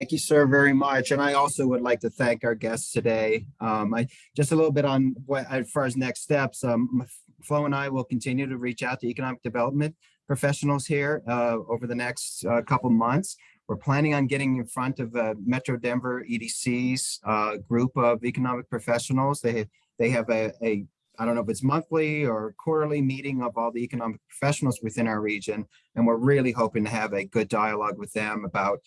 Thank you, sir, very much. And I also would like to thank our guests today. Um, I, just a little bit on what, as far as next steps, um, Flo and I will continue to reach out to economic development professionals here, uh, over the next, uh, couple months. We're planning on getting in front of, uh, Metro Denver EDC's, uh, group of economic professionals. They, they have a, a, I don't know if it's monthly or quarterly meeting of all the economic professionals within our region. And we're really hoping to have a good dialogue with them about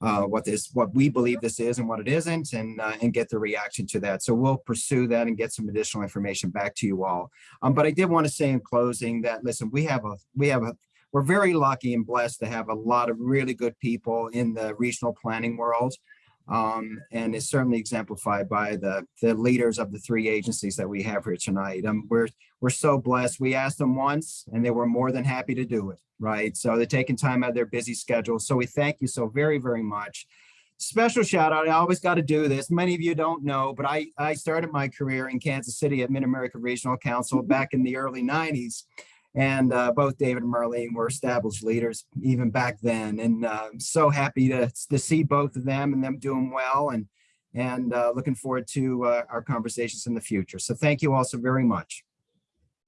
uh, what this, what we believe this is and what it isn't, and uh, and get the reaction to that. So we'll pursue that and get some additional information back to you all. Um, but I did want to say in closing that listen, we have a we have a we're very lucky and blessed to have a lot of really good people in the regional planning world. Um, and it's certainly exemplified by the the leaders of the three agencies that we have here tonight. Um, we're we're so blessed. We asked them once and they were more than happy to do it, right? So they're taking time out of their busy schedule. So we thank you so very, very much. Special shout out, I always got to do this. Many of you don't know, but I, I started my career in Kansas City at Mid-America Regional Council back in the early 90s. And uh, both David and Marlene were established leaders even back then. And uh, I'm so happy to, to see both of them and them doing well and, and uh, looking forward to uh, our conversations in the future. So thank you all so very much.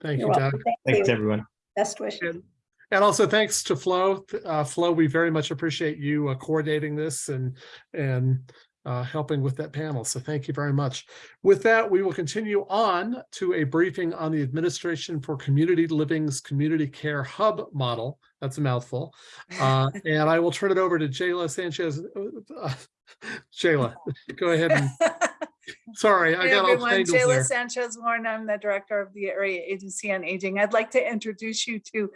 Thank You're you, welcome. Doug. Thank Thanks, you. everyone. Best wishes. And and also thanks to Flo. Uh, Flo, we very much appreciate you uh, coordinating this and, and uh, helping with that panel. So thank you very much. With that, we will continue on to a briefing on the Administration for Community Living's Community Care Hub model. That's a mouthful. Uh, And I will turn it over to Jayla Sanchez. Uh, Jayla, go ahead and, sorry, I Hey got all everyone, tangled Jayla there. Sanchez Warren, I'm the Director of the Area Agency on Aging. I'd like to introduce you to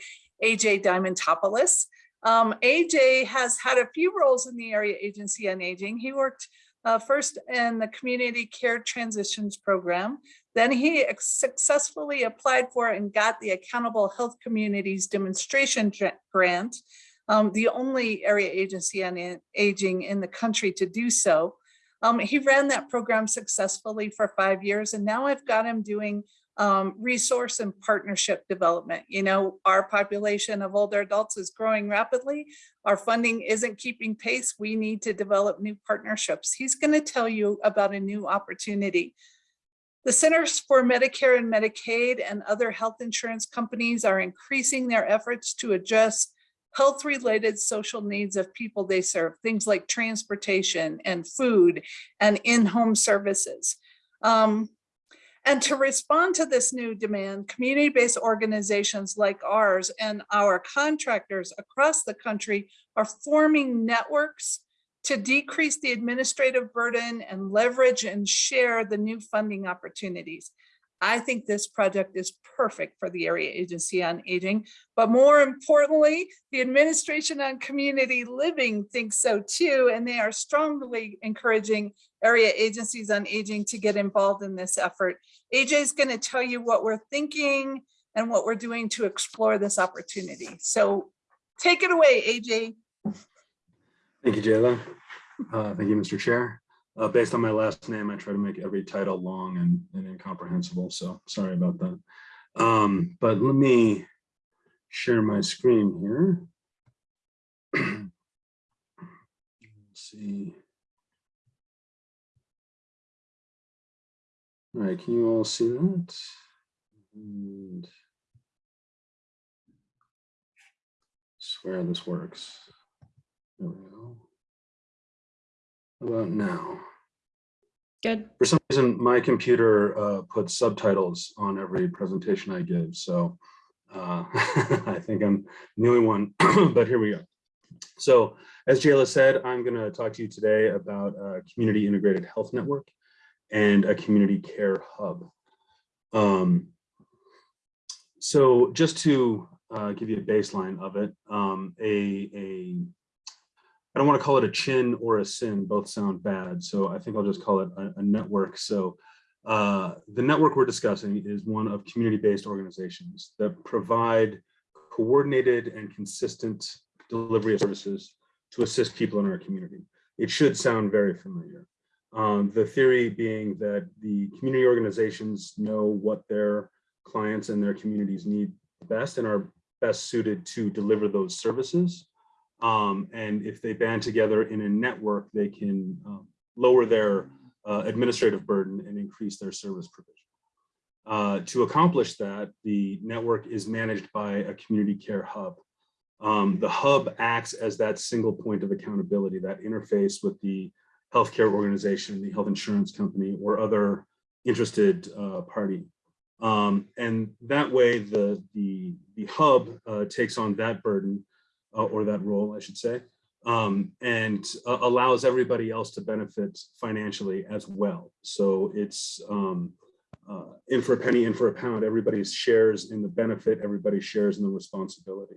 AJ Diamantopoulos. Um, AJ has had a few roles in the Area Agency on Aging. He worked uh, first in the Community Care Transitions Program. Then he successfully applied for and got the Accountable Health Communities Demonstration Grant, um, the only area agency on aging in the country to do so. Um, he ran that program successfully for five years, and now I've got him doing um, resource and partnership development. You know, our population of older adults is growing rapidly. Our funding isn't keeping pace. We need to develop new partnerships. He's going to tell you about a new opportunity. The Centers for Medicare and Medicaid and other health insurance companies are increasing their efforts to address health-related social needs of people they serve, things like transportation and food and in-home services. Um, and to respond to this new demand, community-based organizations like ours and our contractors across the country are forming networks to decrease the administrative burden and leverage and share the new funding opportunities. I think this project is perfect for the Area Agency on Aging. But more importantly, the Administration on Community Living thinks so too, and they are strongly encouraging area agencies on aging to get involved in this effort. AJ is going to tell you what we're thinking and what we're doing to explore this opportunity. So take it away, AJ. Thank you, Jayla. Uh, Thank you, Mr. Chair. Uh, Based on my last name, I try to make every title long and and incomprehensible, so sorry about that. Um, But let me share my screen here. Let's see. All right, can you all see that? And Swear this works. There we go. About now? Good. For some reason, my computer uh, puts subtitles on every presentation I give, so uh, I think I'm the only one, but here we go. So as Jayla said, I'm going to talk to you today about a community integrated health network and a community care hub. Um, so just to uh, give you a baseline of it, um, a, a I don't want to call it a chin or a sin, both sound bad. So I think I'll just call it a, a network. So uh, the network we're discussing is one of community-based organizations that provide coordinated and consistent delivery of services to assist people in our community. It should sound very familiar. Um, the theory being that the community organizations know what their clients and their communities need best and are best suited to deliver those services. Um, and if they band together in a network, they can um, lower their uh, administrative burden and increase their service provision. Uh, to accomplish that, the network is managed by a community care hub. Um, the hub acts as that single point of accountability, that interface with the healthcare organization, the health insurance company, or other interested uh, party. Um, and that way, the, the, the hub uh, takes on that burden uh, or that role, I should say, um, and uh, allows everybody else to benefit financially as well. So it's um, uh, in for a penny, in for a pound. Everybody shares in the benefit, everybody shares in the responsibility.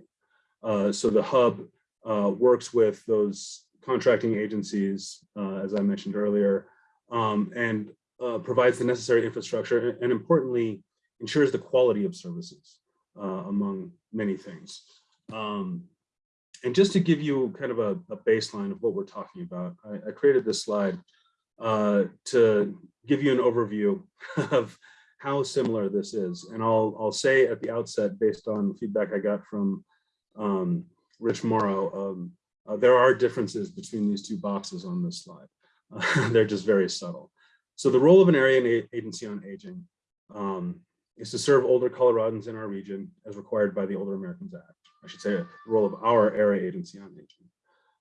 Uh, so the hub uh, works with those contracting agencies, uh, as I mentioned earlier, um, and provides the necessary infrastructure and, and importantly, ensures the quality of services, among many things. Um, and just to give you kind of a, a baseline of what we're talking about, I, I created this slide uh, to give you an overview of how similar this is. And I'll, I'll say at the outset, based on feedback I got from um, Rich Morrow, um, uh, there are differences between these two boxes on this slide. Uh, they're just very subtle. So the role of an area agency on aging um, is to serve older Coloradans in our region as required by the Older Americans Act. I should say the role of our area agency on aging.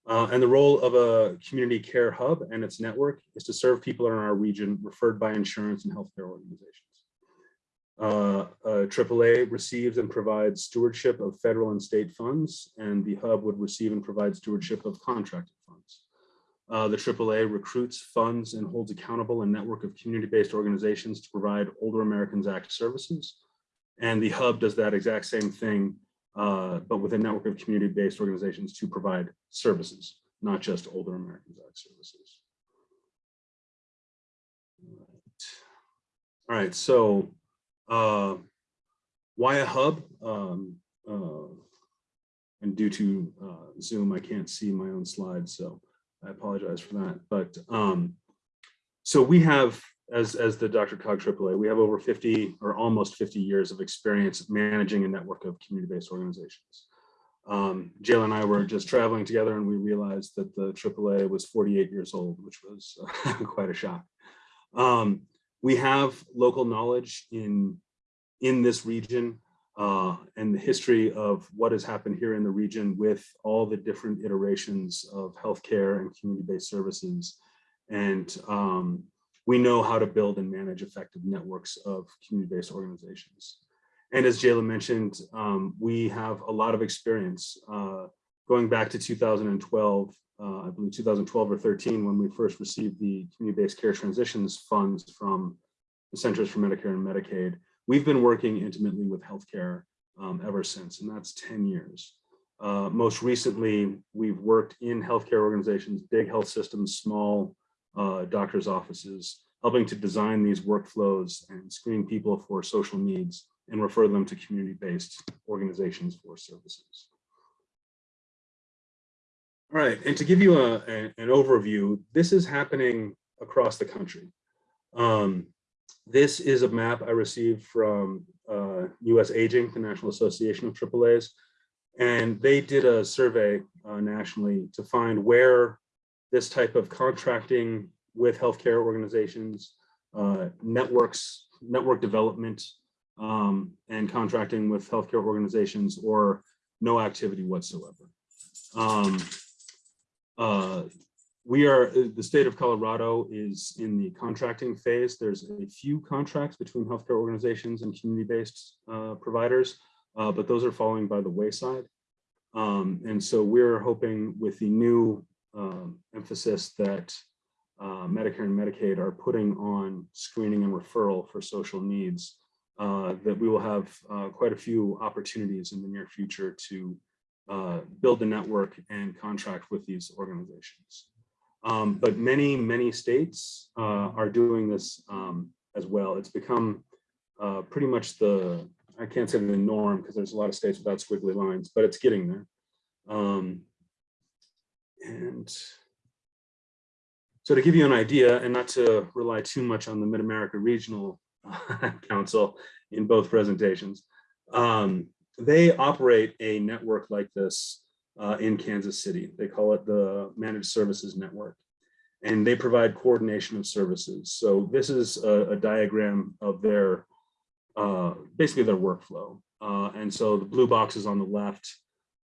Uh, and the role of a community care hub and its network is to serve people in our region referred by insurance and healthcare organizations. Uh, uh, AAA receives and provides stewardship of federal and state funds, and the hub would receive and provide stewardship of contracted funds. Uh, the AAA recruits, funds, and holds accountable a network of community-based organizations to provide Older Americans Act services. And the hub does that exact same thing, uh, but with a network of community-based organizations to provide services, not just Older Americans Act services. All right, so uh, why a hub? Um, uh, and due to uh, Zoom, I can't see my own slides, so I apologize for that. But um, so we have, as, as the DRCOG AAA, we have over 50 or almost 50 years of experience managing a network of community-based organizations. Um, and I were just traveling together and we realized that the AAA was 48 years old, which was quite a shock. Um, we have local knowledge in, in this region uh, and the history of what has happened here in the region with all the different iterations of healthcare and community-based services. And um, we know how to build and manage effective networks of community-based organizations. And as Jayla mentioned, um, we have a lot of experience uh, going back to 2012, uh, I believe 2012 or 13, when we first received the community-based care transitions funds from the Centers for Medicare and Medicaid, we've been working intimately with healthcare um, ever since, and that's 10 years. Uh, most recently, we've worked in healthcare organizations, big health systems, small uh, doctors' offices, helping to design these workflows and screen people for social needs and refer them to community-based organizations for services. All right, and to give you a, a- an overview, this is happening across the country. Um, this is a map I received from uh, US Aging, the National Association of AAAs, and they did a survey uh, nationally to find where this type of contracting with healthcare organizations, uh, networks, network development, um, and contracting with healthcare organizations or no activity whatsoever. Um, uh, we are, uh, the state of Colorado is in the contracting phase. There's a few contracts between healthcare organizations and community-based uh, providers, uh, but those are falling by the wayside. Um, and so we're hoping with the new um, emphasis that uh, Medicare and Medicaid are putting on screening and referral for social needs, uh, that we will have uh, quite a few opportunities in the near future to uh, build a network and contract with these organizations. Um, but many, many states uh, are doing this um, as well. It's become uh, pretty much the, I can't say the norm because there's a lot of states without squiggly lines, but it's getting there. Um, and so to give you an idea and not to rely too much on the Mid-America Regional Council in both presentations, um, they operate a network like this uh, in Kansas City. They call it the Managed Services Network. And they provide coordination of services. So this is a, a diagram of their, uh, basically their workflow. Uh, and so the blue boxes on the left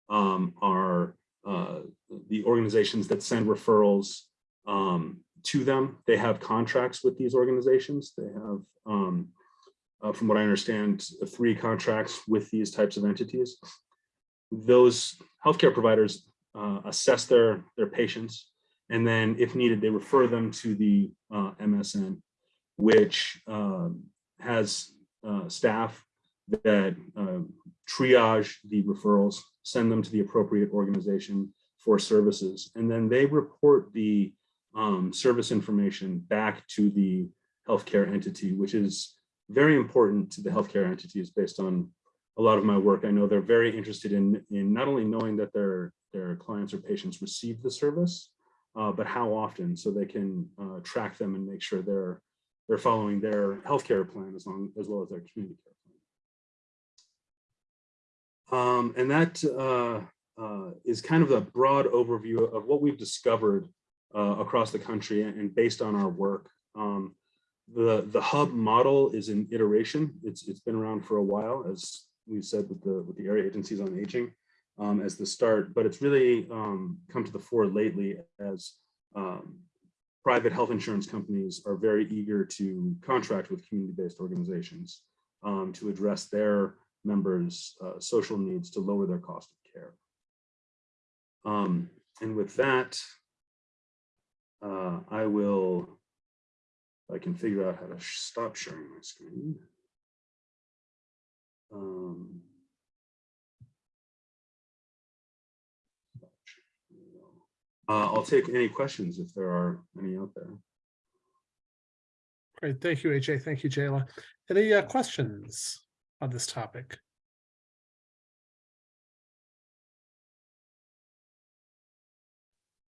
um, are uh, the organizations that send referrals um, to them. They have contracts with these organizations. They have, um, uh, from what I understand, three contracts with these types of entities. Those healthcare providers uh, assess their, their patients, and then if needed, they refer them to the uh, MSN, which um, has staff that uh, triage the referrals, send them to the appropriate organization for services, and then they report the um, service information back to the healthcare entity, which is very important to the healthcare entities based on a lot of my work. I know they're very interested in, in not only knowing that their, their clients or patients receive the service, uh, but how often so they can uh, track them and make sure they're, they're following their healthcare plan as long as well as their community care. Um, and that uh, uh, is kind of a broad overview of what we've discovered uh, across the country and based on our work. Um, the, the hub model is an iteration. It's, it's been around for a while, as we said with the, with the area agencies on aging um, as the start, but it's really um, come to the fore lately as um, private health insurance companies are very eager to contract with community-based organizations um, to address their members' uh, social needs to lower their cost of care. Um, and with that, uh, I will, I can figure out how to stop sharing my screen. Um, uh, I'll take any questions if there are any out there. Great, thank you, AJ. Thank you, Jayla. Any uh, questions on this topic?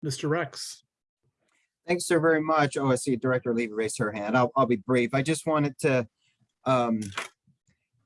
Mr. Rex. Thanks so very much. Oh, I see Director Levy raised her hand. I'll, I'll be brief. I just wanted to, um,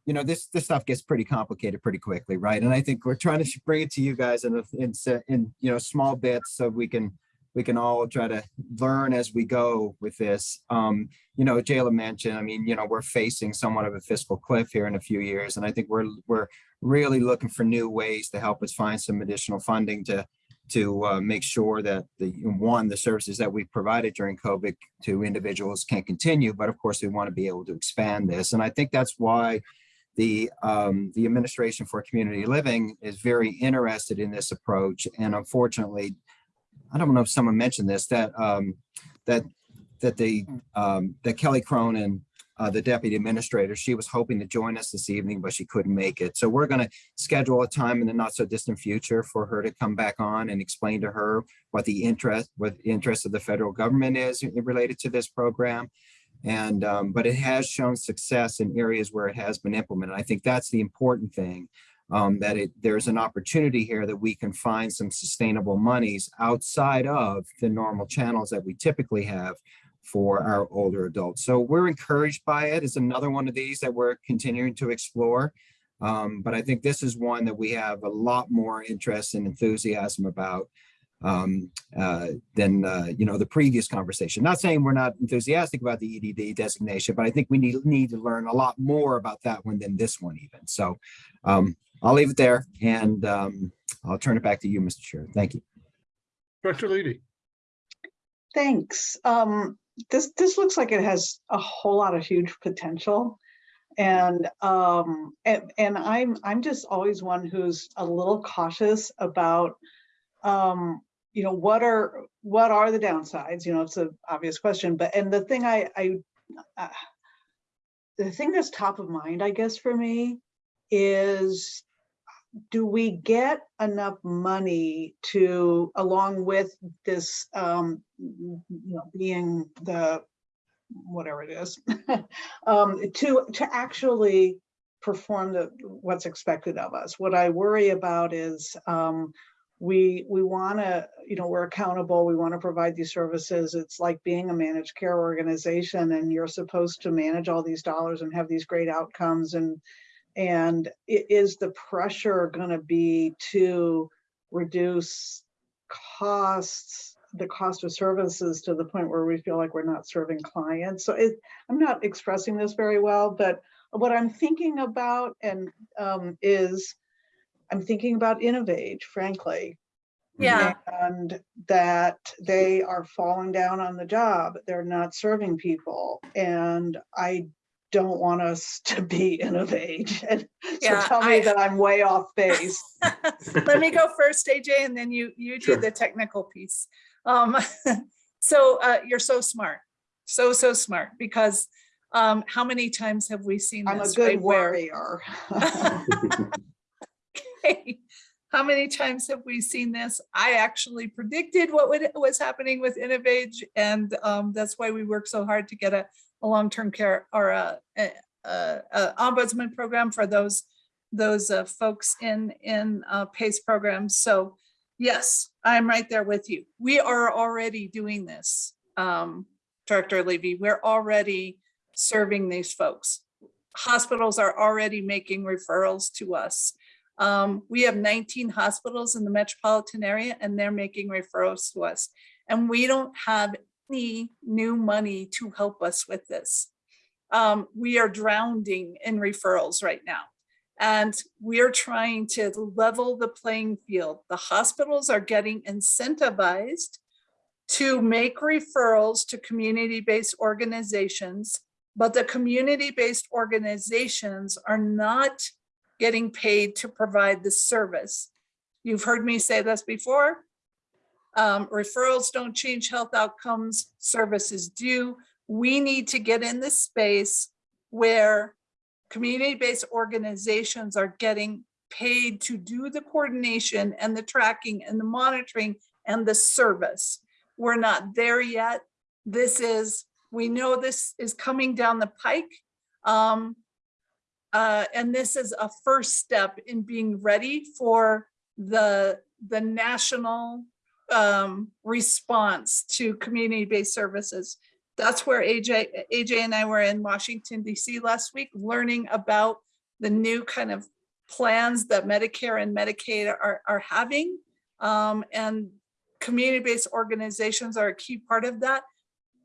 you know, this, this stuff gets pretty complicated pretty quickly, right? And I think we're trying to bring it to you guys in, in, in, you know, small bits so we can, we can all try to learn as we go with this. Um, you know, Jayla mentioned, I mean, you know, we're facing somewhat of a fiscal cliff here in a few years. And I think we're, we're really looking for new ways to help us find some additional funding to, to uh, make sure that the, one, the services that we provided during COVID to individuals can continue, but of course we want to be able to expand this. And I think that's why the, um, the Administration for Community Living is very interested in this approach. And unfortunately, I don't know if someone mentioned this, that, um, that, that the, um, that Kelly Cronin uh, the deputy administrator. She was hoping to join us this evening, but she couldn't make it. So we're going to schedule a time in the not so distant future for her to come back on and explain to her what the interest, what the interest of the federal government is related to this program. And, um, but it has shown success in areas where it has been implemented. I think that's the important thing um, that it, there's an opportunity here that we can find some sustainable monies outside of the normal channels that we typically have for our older adults. So we're encouraged by it. It's another one of these that we're continuing to explore. Um, but I think this is one that we have a lot more interest and enthusiasm about um, uh, than, uh, you know, the previous conversation. Not saying we're not enthusiastic about the EDD designation, but I think we need, need to learn a lot more about that one than this one even. So um, I'll leave it there and um, I'll turn it back to you, Mr. Chair. Thank you. Dr. Levy, Thanks. Um, this, this looks like it has a whole lot of huge potential. And, um, and, and I'm, I'm just always one who's a little cautious about, um, you know, what are, what are the downsides? You know, it's an obvious question, but, and the thing I, I, uh, the thing that's top of mind, I guess, for me is do we get enough money to, along with this, um, you know, being the, whatever it is, um, to, to actually perform the, what's expected of us. What I worry about is, um, we, we want to, you know, we're accountable, we want to provide these services. It's like being a managed care organization and you're supposed to manage all these dollars and have these great outcomes and, and is the pressure going to be to reduce costs, the cost of services to the point where we feel like we're not serving clients? So it, I'm not expressing this very well, but what I'm thinking about and um, is I'm thinking about Innovage, frankly. Yeah. And that they are falling down on the job. They're not serving people. And I don't want us to be Innovage. And so tell me I- that I'm way off base. Let me go first, AJ, and then you, you do Sure. the technical piece. Um, so, uh, you're so smart, so, so smart, because, um, how many times have we seen I'm a good right, where- warrior. How many times have we seen this? I actually predicted what would, was happening with Innovage, and um, that's why we work so hard to get a, a long-term care or a, a, a- ombudsman program for those those uh, folks in in uh, PACE programs. So yes, I'm right there with you. We are already doing this, um, Director Levy. We're already serving these folks. Hospitals are already making referrals to us. Um, we have 19 hospitals in the metropolitan area and they're making referrals to us. And we don't have any new money to help us with this. Um, we are drowning in referrals right now. And we're trying to level the playing field. The hospitals are getting incentivized to make referrals to community-based organizations, but the community-based organizations are not getting paid to provide the service. You've heard me say this before. Um, referrals don't change health outcomes, services do. We need to get in this space where community-based organizations are getting paid to do the coordination and the tracking and the monitoring and the service. We're not there yet. This is, we know this is coming down the pike. Um, uh, and this is a first step in being ready for the, the national um, response to community-based services. That's where AJ, AJ and I were in Washington DC last week, learning about the new kind of plans that Medicare and Medicaid are, are having. Um, and community-based organizations are a key part of that.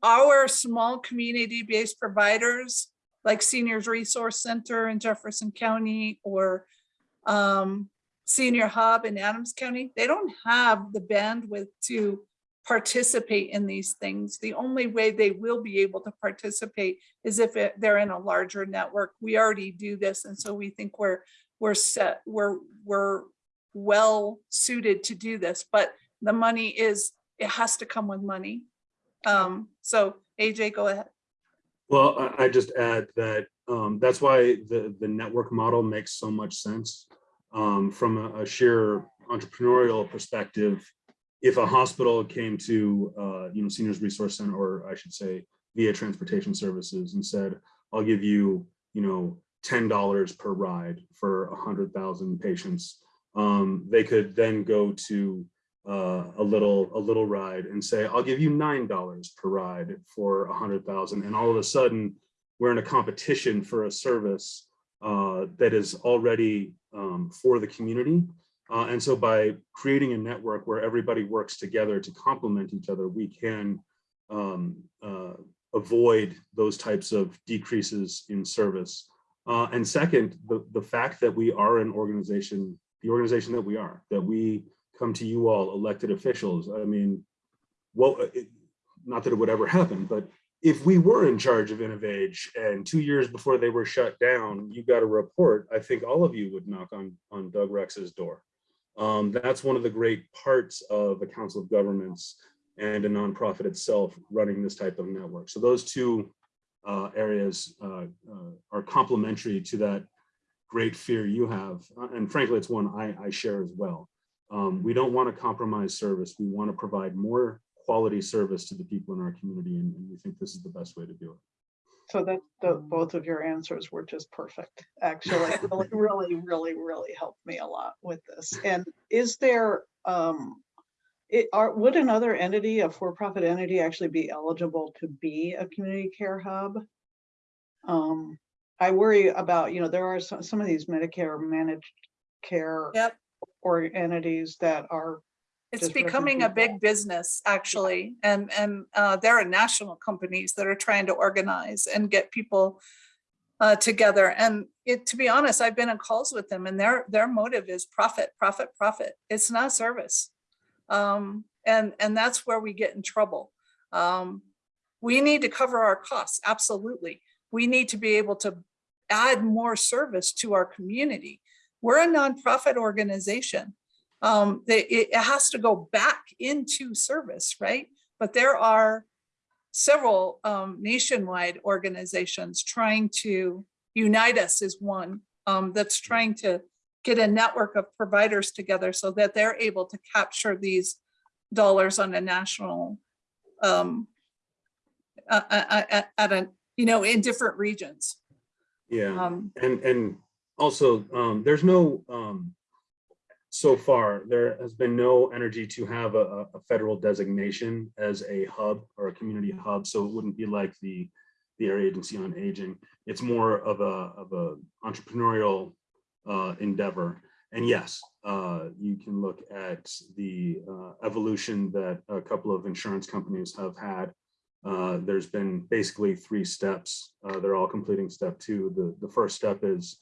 Our small community-based providers like Seniors Resource Center in Jefferson County or um, Senior Hub in Adams County, they don't have the bandwidth to participate in these things. The only way they will be able to participate is if it- they're in a larger network. We already do this, and so we think we're we're set, we're we're well suited to do this. But the money is it has to come with money. Um, so AJ, go ahead. Well, I, just add that, um, that's why the, the network model makes so much sense. Um, from a, a sheer entrepreneurial perspective, if a hospital came to, uh, you know, Seniors Resource Center, or I should say via Transportation Services and said, I'll give you, you know, ten dollars per ride for a hundred thousand patients. Um, they could then go to uh, a little a little ride and say, I'll give you nine dollars per ride for a hundred thousand. And all of a sudden, we're in a competition for a service uh, that is already um, for the community. Uh, and so by creating a network where everybody works together to complement each other, we can um, uh, avoid those types of decreases in service. Uh, and second, the, the fact that we are an organization, the organization that we are, that we come to you all elected officials. I mean, well, it, not that it would ever happen, but if we were in charge of Innovage and two years before they were shut down, you got a report, I think all of you would knock on, on Doug Rex's door. Um, that's one of the great parts of a council of governments and a nonprofit itself running this type of network. So those two uh, areas uh, uh, are complementary to that great fear you have. Uh, And frankly, it's one I, I share as well. Um, we don't want to compromise service. We want to provide more quality service to the people in our community, and, and we think this is the best way to do it. So that, the, both of your answers were just perfect, actually. Really, really, really, really helped me a lot with this. And is there, um, it, are, would another entity, a for-profit entity actually be eligible to be a community care hub? Um, I worry about, you know, there are some, some of these Medicare managed care Yep. or entities that are It's becoming a big business, actually, and, and uh, there are national companies that are trying to organize and get people uh, together. And it, to be honest, I've been in calls with them and their, their motive is profit, profit, profit. It's not service. Um, and, and that's where we get in trouble. Um, we need to cover our costs, absolutely. We need to be able to add more service to our community. We're a nonprofit organization um, they, it, has to go back into service, right? But there are several um, nationwide organizations trying to unite us is one um, that's trying to get a network of providers together so that they're able to capture these dollars on a national um, uh, uh, at a, you know, in different regions. Yeah, Um, and, and also, um, there's no, um, so far, there has been no energy to have a, a- federal designation as a hub or a community hub, so it wouldn't be like the, the area agency on aging. It's more of a, of a entrepreneurial, uh, endeavor. And yes, uh, you can look at the, uh, evolution that a couple of insurance companies have had. Uh, there's been basically three steps. Uh, they're all completing step two. The, the first step is,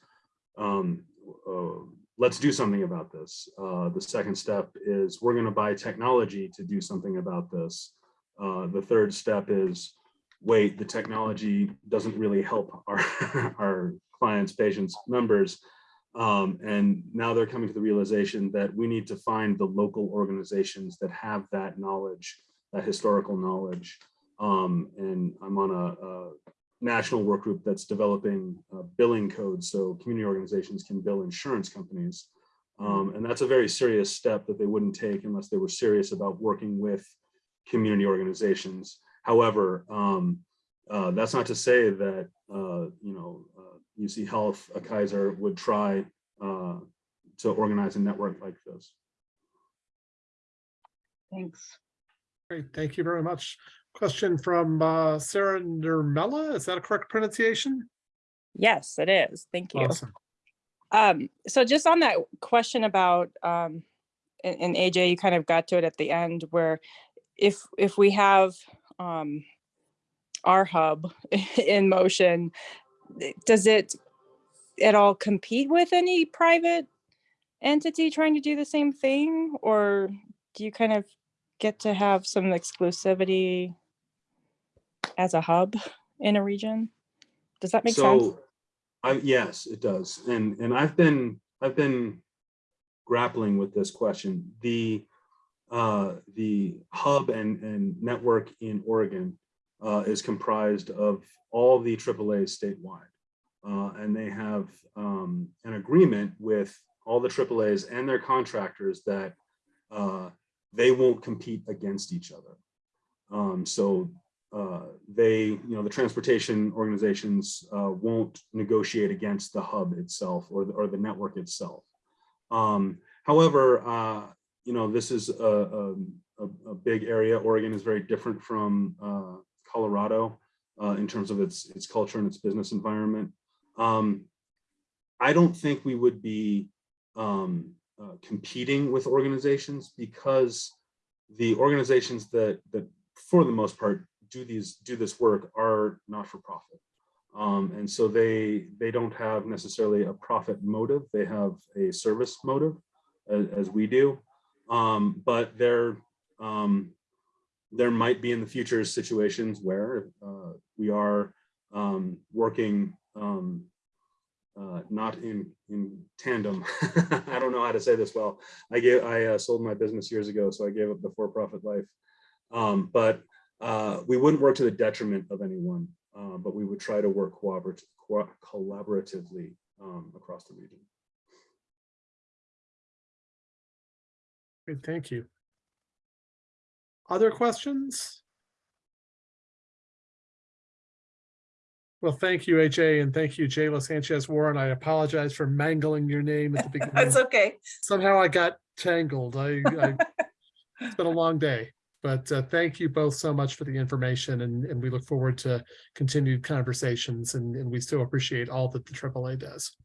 um, uh, let's do something about this. Uh, the second step is we're going to buy technology to do something about this. Uh, the third step is wait, the technology doesn't really help our, our clients, patients, members. Um, and now they're coming to the realization that we need to find the local organizations that have that knowledge, that historical knowledge. Um, and I'm on a, a national work group that's developing uh, billing codes so community organizations can bill insurance companies. Um, and that's a very serious step that they wouldn't take unless they were serious about working with community organizations. However, um, uh, that's not to say that, uh, you know, uh, UC Health, a Kaiser would try uh, to organize a network like this. Thanks. Great, thank you very much. Question from uh, Sarah Nirmela, is that a correct pronunciation? Yes, it is. Thank you. Awesome. Um, so just on that question about, um, and, and AJ, you kind of got to it at the end where if, if we have, um, our hub in motion, does it at all compete with any private entity trying to do the same thing? Or do you kind of get to have some exclusivity as a hub in a region? Does that make sense? so, I, yes, it does. And, and I've been, I've been grappling with this question. The, uh, the hub and, and network in Oregon uh, is comprised of all the AAA's statewide. Uh, and they have um, an agreement with all the AAA's and their contractors that uh, they won't compete against each other. Um, so they, you know, the transportation organizations uh, won't negotiate against the hub itself or the, or the network itself. Um, however, uh, you know, this is a, a, a- big area. Oregon is very different from uh, Colorado uh, in terms of its its culture and its business environment. Um, I don't think we would be um, uh, competing with organizations because the organizations that that for the most part do these do this work are not for profit. Um, and so they they don't have necessarily a profit motive. They have a service motive as, as we do. Um, but there um, there might be in the future situations where uh, we are um, working um, uh, not in in tandem. I don't know how to say this well. I gave I uh, sold my business years ago, so I gave up the for-profit life. Um, but uh, we wouldn't work to the detriment of anyone, uh, but we would try to work collaborat- co- collaboratively um, across the region. Great, thank you. Other questions? Well, thank you, AJ, and thank you, Jayla Sanchez Warren. I apologize for mangling your name at the beginning. That's okay. Somehow I got tangled. I, I, it's been a long day, but uh, thank you both so much for the information and, and we look forward to continued conversations and, and we still appreciate all that the AAA does.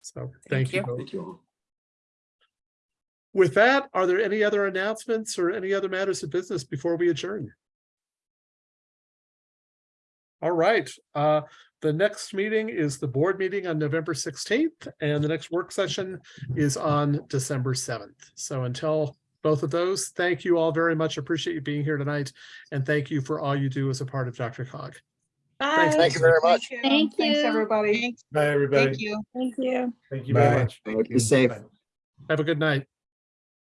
So thank you. you. Thank you all. With that, are there any other announcements or any other matters of business before we adjourn? All right, uh, the next meeting is the board meeting on November sixteenth, and the next work session is on December seventh. So until both of those, thank you all very much. Appreciate you being here tonight, and thank you for all you do as a part of DRCOG. Thanks, Bye. Thank you very Thank Thank Thanks, you. everybody. Bye, everybody. Thank you. Thank you Thank you very Bye. much. Be safe. Have a good night.